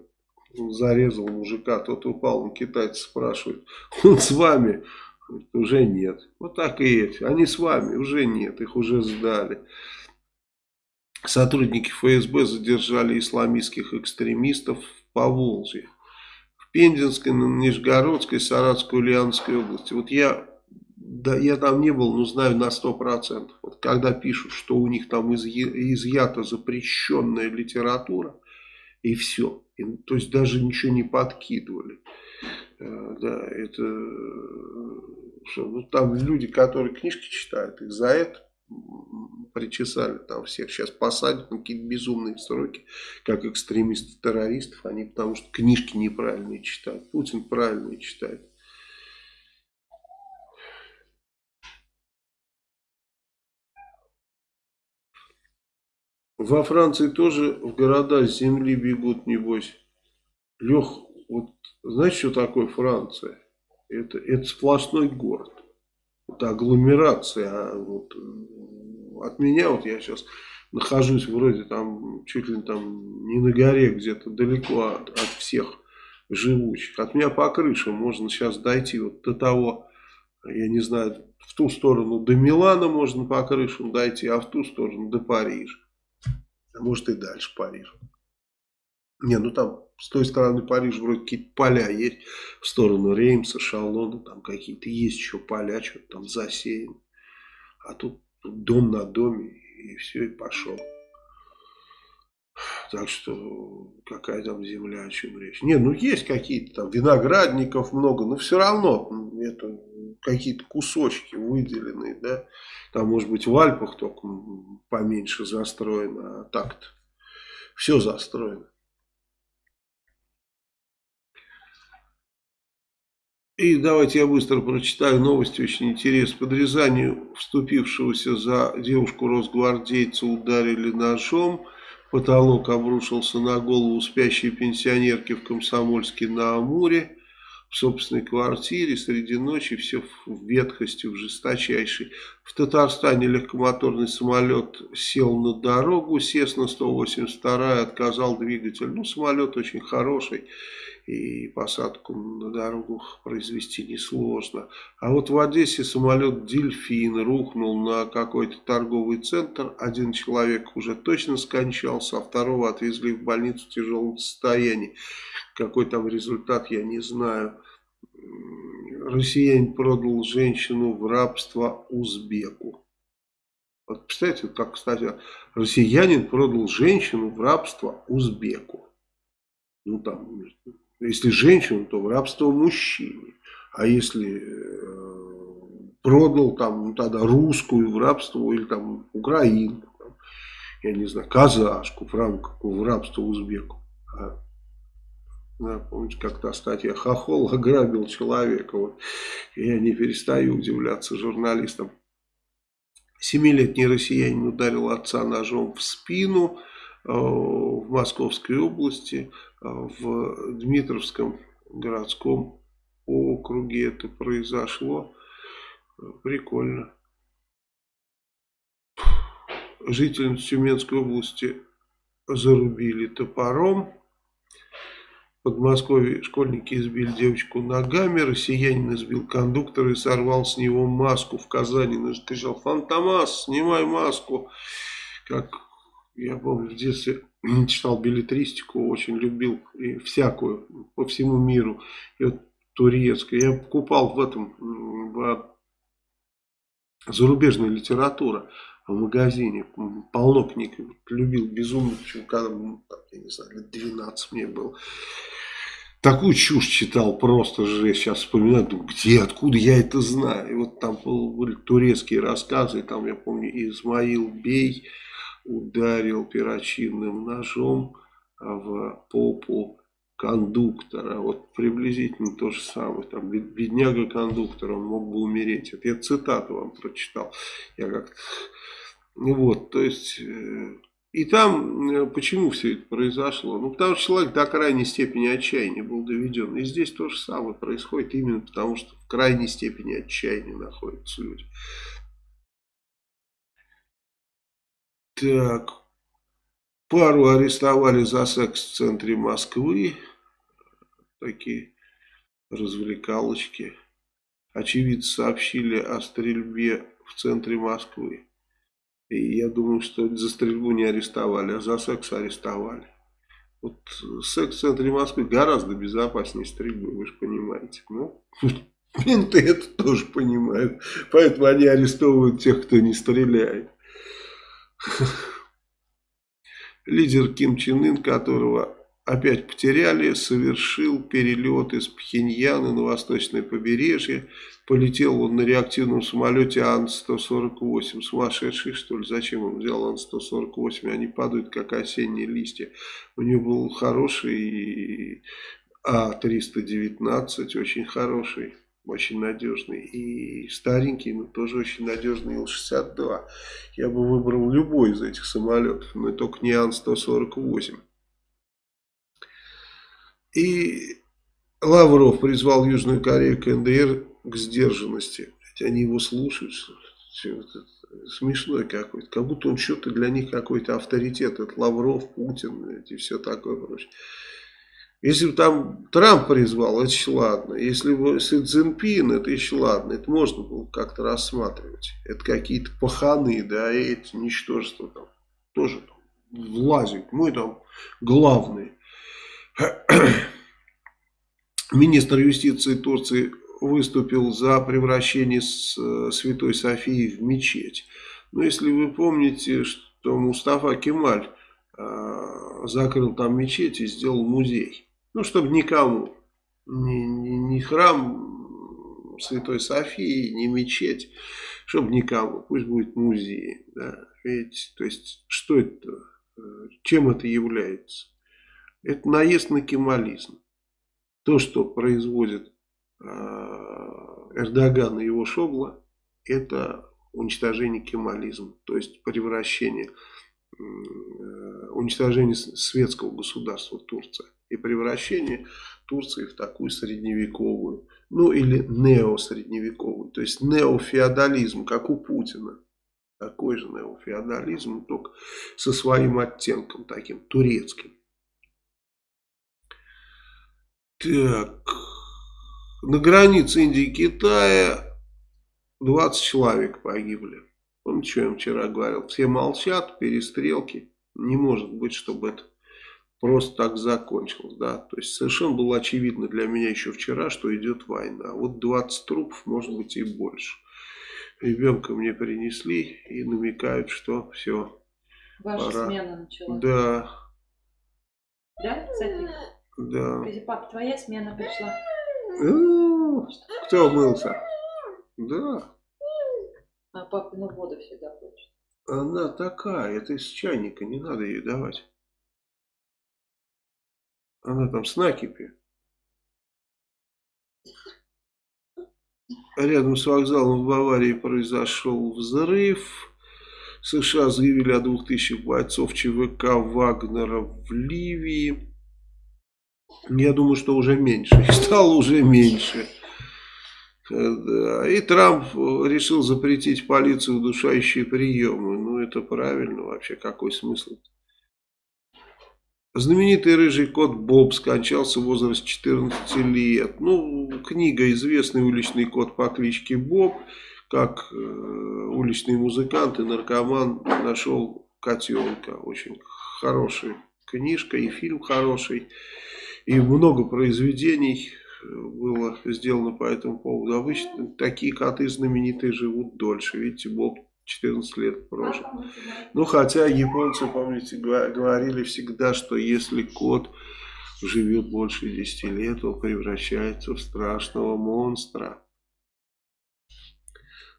зарезал мужика, тот упал, он китайцы спрашивает, он с вами? уже нет. Вот так и эти. Они с вами, уже нет, их уже сдали. Сотрудники ФСБ задержали исламистских экстремистов в Поволжье. Пензенской, Нижегородской, Саратской, Ульяновской области. Вот я, да, я там не был, но знаю на 100%. Вот когда пишут, что у них там изъята запрещенная литература, и все. И, то есть даже ничего не подкидывали. Э, да, это... Что, ну, там люди, которые книжки читают, их за это причесали там всех. Сейчас посадят на какие-то безумные сроки, как экстремистов-террористов. Они потому что книжки неправильные читают. Путин правильные читает. Во Франции тоже в города с земли бегут, небось. Лех, вот знаешь, что такое Франция? Это, это сплошной город. Это агломерация. А вот от меня, вот я сейчас нахожусь вроде там, чуть ли там не на горе, где-то далеко от, от всех живучих. От меня по крышам можно сейчас дойти вот до того, я не знаю, в ту сторону до Милана можно по крышам дойти, а в ту сторону до Парижа. А может и дальше Париж. Не, ну там с той стороны Парижа вроде какие-то поля есть, в сторону Реймса, Шалона, там какие-то есть еще поля, что-то там засеяно. А тут дом на доме, и все, и пошел. Так что какая там земля, о чем речь. Не, ну есть какие-то там виноградников много, но все равно это какие-то кусочки выделенные, да. Там может быть в Альпах только поменьше застроено, а так-то все застроено. И давайте я быстро прочитаю новости, очень интересно. Под Рязанью вступившегося за девушку росгвардейца ударили ножом. Потолок обрушился на голову спящей пенсионерки в Комсомольске на Амуре. В собственной квартире среди ночи все в ветхости, в жесточайшей. В Татарстане легкомоторный самолет сел на дорогу, Сесна 182 отказал двигатель. Ну, самолет очень хороший и посадку на дорогу произвести несложно. А вот в Одессе самолет «Дельфин» рухнул на какой-то торговый центр. Один человек уже точно скончался, а второго отвезли в больницу в тяжелом состоянии. Какой там результат, я не знаю. Россиянин продал женщину в рабство узбеку. Вот представляете, как, кстати, россиянин продал женщину в рабство узбеку. Ну там если женщину, то в рабство мужчине. А если э, продал там ну, тогда русскую в рабство или там украинку, там, я не знаю, казашку рамках, в рабство узбеку. А, да, помните, как та статья Хохол ограбил человека. Вот. Я не перестаю удивляться журналистам. Семилетний россиянин ударил отца ножом в спину в Московской области в Дмитровском городском округе это произошло. Прикольно. Жительницу Тюменской области зарубили топором. В Подмосковье школьники избили девочку ногами, россиянин избил кондуктора и сорвал с него маску в Казани. Кричал, Фантомас, снимай маску. Как я помню, в детстве читал билетристику, очень любил и всякую по всему миру. И вот турецкую. Я покупал в этом в зарубежная литература в магазине. Полно книг. Любил безумно, когда, я не знаю, лет 12 мне было. Такую чушь читал, просто же сейчас вспоминаю, думаю, где, откуда я это знаю. И вот там были турецкие рассказы, там я помню Измаил Бей, ударил перочинным ножом в попу кондуктора. Вот приблизительно то же самое. Там бедняга кондуктор, он мог бы умереть. Это я цитату вам прочитал. Я как-то... Вот, то есть... Э, и там, э, почему все это произошло? Ну, потому что человек до крайней степени отчаяния был доведен. И здесь то же самое происходит именно потому, что в крайней степени отчаяния находятся люди. Так, пару арестовали за секс в центре Москвы. Такие развлекалочки. Очевидцы сообщили о стрельбе в центре Москвы. И я думаю, что за стрельбу не арестовали, а за секс арестовали. Вот секс в центре Москвы гораздо безопаснее стрельбы, вы же понимаете. Ну, менты это тоже понимают. Поэтому они арестовывают тех, кто не стреляет. Лидер Ким Чен Ын, которого опять потеряли, совершил перелет из Пхеньяна на восточное побережье. Полетел он на реактивном самолете Ан-148. Сумасшедший, что ли? Зачем он взял Ан-148? Они падают, как осенние листья. У него был хороший А-319, очень хороший очень надежный. И старенький, но тоже очень надежный Ил-62. Я бы выбрал любой из этих самолетов, но только не Ан-148. И Лавров призвал Южную Корею КНДР к сдержанности. Ведь они его слушают. Смешной какой-то. Как будто он что-то для них какой-то авторитет. Это Лавров, Путин и все такое прочее. Если бы там Трамп призвал, это еще ладно. Если бы Си Цзиньпин, это еще ладно. Это можно было как-то рассматривать. Это какие-то паханы, да, и эти ничтожества там тоже там влазят. Мы там главные. Министр юстиции Турции выступил за превращение э, Святой Софии в мечеть. Но если вы помните, что Мустафа Кемаль э, закрыл там мечеть и сделал музей. Ну, чтобы никому, ни, ни, ни храм Святой Софии, ни мечеть, чтобы никому, пусть будет музей. Да. Ведь, то есть, что это, э, чем это является? Это наезд на кемализм. То, что производит э, Эрдоган и его шобла, это уничтожение кемализма, то есть превращение, э, уничтожение светского государства Турция и превращение Турции в такую средневековую, ну или неосредневековую, то есть неофеодализм, как у Путина. Такой же неофеодализм, только со своим оттенком таким турецким. Так, на границе Индии и Китая 20 человек погибли. Помните, что я вчера говорил? Все молчат, перестрелки. Не может быть, чтобы это просто так закончилось. Да? То есть совершенно было очевидно для меня еще вчера, что идет война. Вот 20 трупов, может быть и больше. Ребенка мне принесли и намекают, что все. Ваша пора. смена началась. Да. Да, Софи? Да. Скажи, пап, твоя смена пришла. Ну, кто мылся? Да. А папину воду всегда хочет. Она такая, это из чайника, не надо ей давать. Она там с накипи. Рядом с вокзалом в Баварии произошел взрыв. США заявили о двух тысячах бойцов ЧВК Вагнера в Ливии. Я думаю, что уже меньше. Стало уже меньше. И Трамп решил запретить полицию удушающие приемы. Ну, это правильно вообще. Какой смысл? Знаменитый рыжий кот Боб скончался в возрасте 14 лет. Ну, книга «Известный уличный кот по кличке Боб», как э, уличный музыкант и наркоман нашел котенка. Очень хорошая книжка и фильм хороший. И много произведений было сделано по этому поводу. Обычно такие коты знаменитые живут дольше. Видите, Боб 14 лет прожил. Ну, хотя японцы, помните, говорили всегда, что если кот живет больше 10 лет, он превращается в страшного монстра.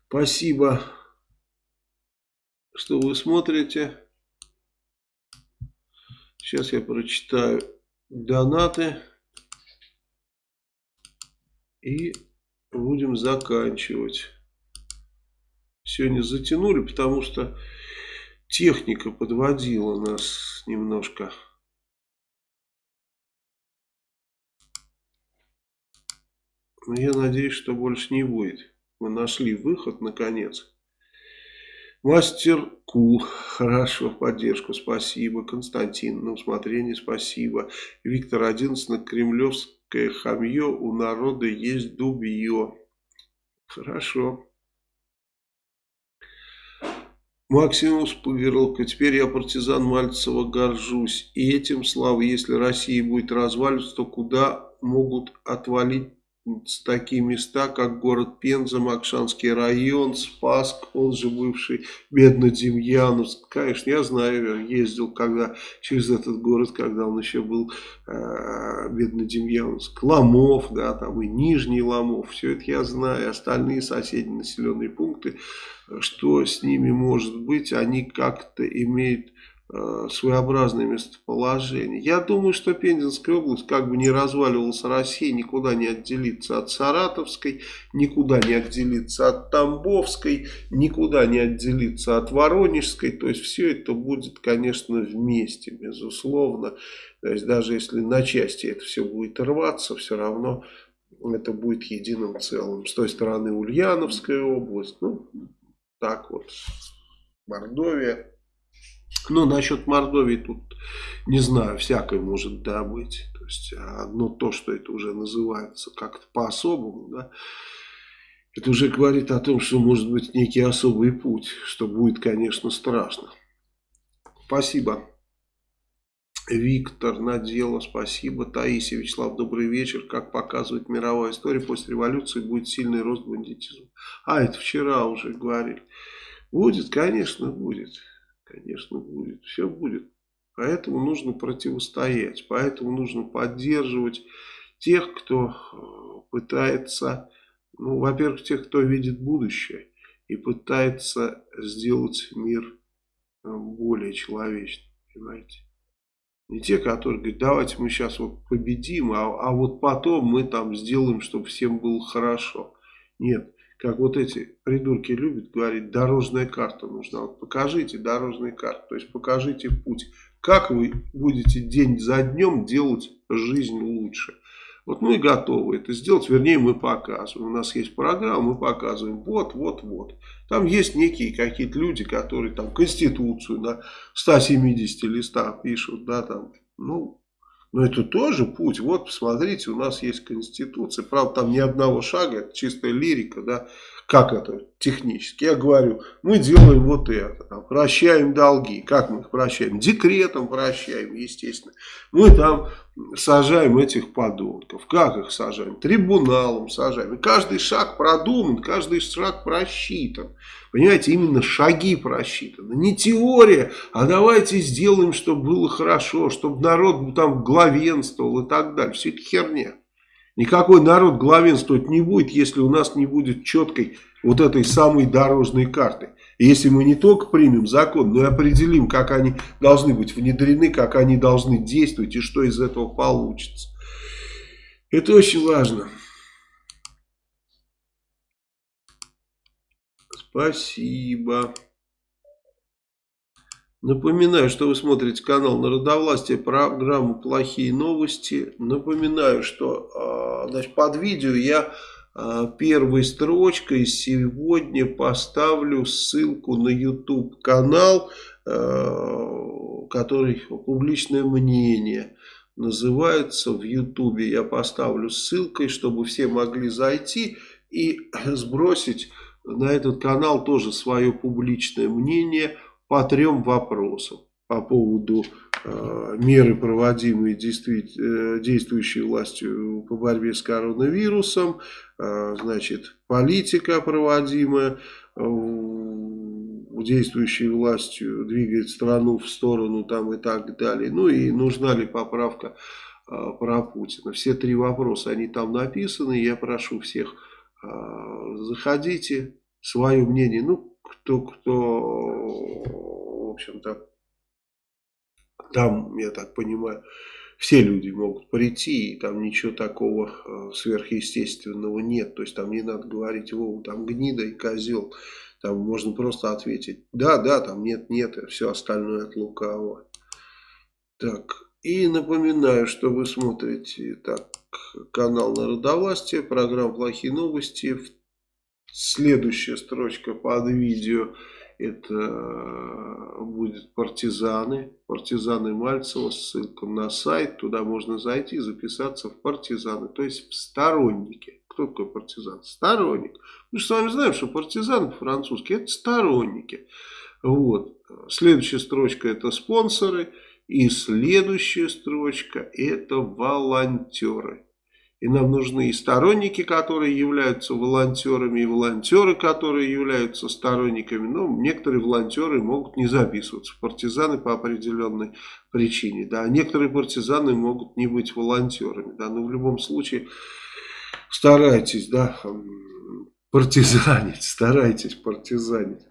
Спасибо, что вы смотрите. Сейчас я прочитаю донаты. И будем заканчивать. Сегодня затянули, потому что техника подводила нас немножко. Но я надеюсь, что больше не будет. Мы нашли выход наконец. Мастер Кул, хорошо, поддержку, спасибо. Константин, на усмотрение, спасибо. Виктор 11 на Кремлевск всякое хамье у народа есть дубье. Хорошо. Максимус Пырлка. Теперь я партизан Мальцева горжусь. И этим слава, если Россия будет разваливаться, то куда могут отвалить такие места, как город Пенза, Макшанский район, Спаск, он же бывший Бедно-Демьяновск. Конечно, я знаю, ездил когда через этот город, когда он еще был э, Бедно-Демьяновск. Ломов, да, там и Нижний Ломов, все это я знаю. Остальные соседние населенные пункты, что с ними может быть, они как-то имеют своеобразное местоположение. Я думаю, что Пензенская область, как бы не разваливалась Россия, никуда не отделится от Саратовской, никуда не отделится от Тамбовской, никуда не отделится от Воронежской. То есть все это будет, конечно, вместе, безусловно. То есть даже если на части это все будет рваться, все равно это будет единым целым. С той стороны Ульяновская область, ну так вот, Мордовия. Ну, насчет Мордовии тут, не знаю, всякое может да, быть. То есть, одно то, что это уже называется как-то по-особому, да, это уже говорит о том, что может быть некий особый путь, что будет, конечно, страшно. Спасибо. Виктор Надела, спасибо. Таисия Вячеслав, добрый вечер. Как показывает мировая история, после революции будет сильный рост бандитизма. А, это вчера уже говорили. Будет, конечно, будет. Конечно, будет. Все будет. Поэтому нужно противостоять. Поэтому нужно поддерживать тех, кто э, пытается, ну, во-первых, тех, кто видит будущее и пытается сделать мир э, более человечным. Понимаете? Не те, которые говорят, давайте мы сейчас вот победим, а, а вот потом мы там сделаем, чтобы всем было хорошо. Нет, как вот эти придурки любят говорить, дорожная карта нужна. Вот покажите дорожную карту, то есть покажите путь. Как вы будете день за днем делать жизнь лучше. Вот мы готовы это сделать, вернее мы показываем. У нас есть программа, мы показываем вот, вот, вот. Там есть некие какие-то люди, которые там Конституцию на 170 листах пишут, да, там, ну, но это тоже путь. Вот, посмотрите, у нас есть Конституция. Правда, там ни одного шага, это чистая лирика, да. Как это технически? Я говорю, мы делаем вот это, там, прощаем долги. Как мы их прощаем? Декретом прощаем, естественно. Мы там сажаем этих подонков. Как их сажаем? Трибуналом сажаем. И каждый шаг продуман, каждый шаг просчитан. Понимаете, именно шаги просчитаны. Не теория, а давайте сделаем, чтобы было хорошо, чтобы народ там главенствовал и так далее. Все это херня. Никакой народ главенствовать не будет, если у нас не будет четкой вот этой самой дорожной карты. Если мы не только примем закон, но и определим, как они должны быть внедрены, как они должны действовать и что из этого получится. Это очень важно. Спасибо. Напоминаю, что вы смотрите канал Народовластия, программу «Плохие новости». Напоминаю, что а, значит, под видео я а, первой строчкой сегодня поставлю ссылку на YouTube канал, а, который «Публичное мнение» называется в YouTube. Я поставлю ссылкой, чтобы все могли зайти и сбросить на этот канал тоже свое публичное мнение – по трем вопросам. По поводу э, меры, проводимые действующей, э, действующей властью по борьбе с коронавирусом, э, значит, политика, проводимая э, действующей властью, двигает страну в сторону там и так далее. Ну и нужна ли поправка э, про Путина. Все три вопроса, они там написаны. Я прошу всех, э, заходите, свое мнение, ну, кто, кто, в общем-то, там, я так понимаю, все люди могут прийти, и там ничего такого э, сверхъестественного нет. То есть там не надо говорить, Вова, там гнида и козел. Там можно просто ответить, да, да, там нет, нет, и все остальное от лукавого. Так, и напоминаю, что вы смотрите так, канал Народовластия, программа «Плохие новости». Следующая строчка под видео это э, будет партизаны, партизаны Мальцева, ссылка на сайт, туда можно зайти записаться в партизаны, то есть в сторонники. Кто такой партизан? Сторонник. Мы же с вами знаем, что партизаны по-французски это сторонники. Вот. Следующая строчка это спонсоры. И следующая строчка это волонтеры. И нам нужны и сторонники, которые являются волонтерами, и волонтеры, которые являются сторонниками. Но некоторые волонтеры могут не записываться партизаны по определенной причине. Да. некоторые партизаны могут не быть волонтерами. Да. Но в любом случае старайтесь да, партизанить, старайтесь партизанить.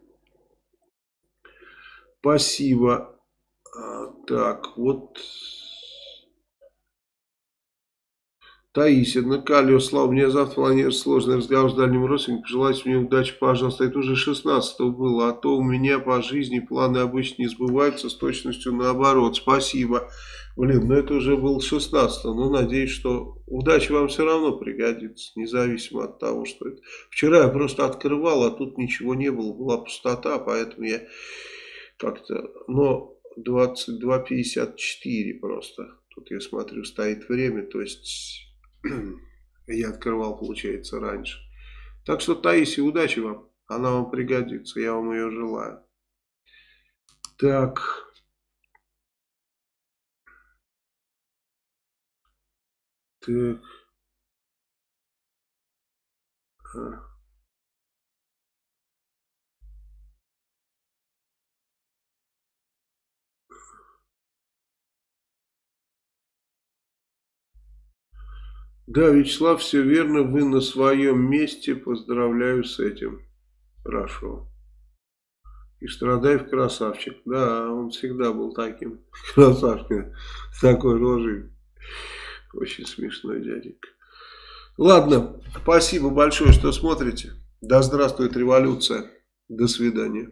Спасибо. А, так, вот... Таисия, Накалио, Слава, мне завтра планируется сложный разговор с дальним родственником. Пожелайте мне удачи, пожалуйста. Это уже 16 было, а то у меня по жизни планы обычно не сбываются с точностью наоборот. Спасибо. Блин, ну это уже был 16 Ну, надеюсь, что удача вам все равно пригодится, независимо от того, что это. Вчера я просто открывал, а тут ничего не было, была пустота, поэтому я как-то, но 22.54 просто. Тут я смотрю, стоит время, то есть я открывал, получается, раньше. Так что, Таисия, удачи вам. Она вам пригодится, я вам ее желаю. Так. Так. Да, Вячеслав, все верно, вы на своем месте, поздравляю с этим. Хорошо. И Страдаев красавчик. Да, он всегда был таким красавчиком, с такой рожей. Очень смешной дяденька. Ладно, спасибо большое, что смотрите. Да здравствует революция. До свидания.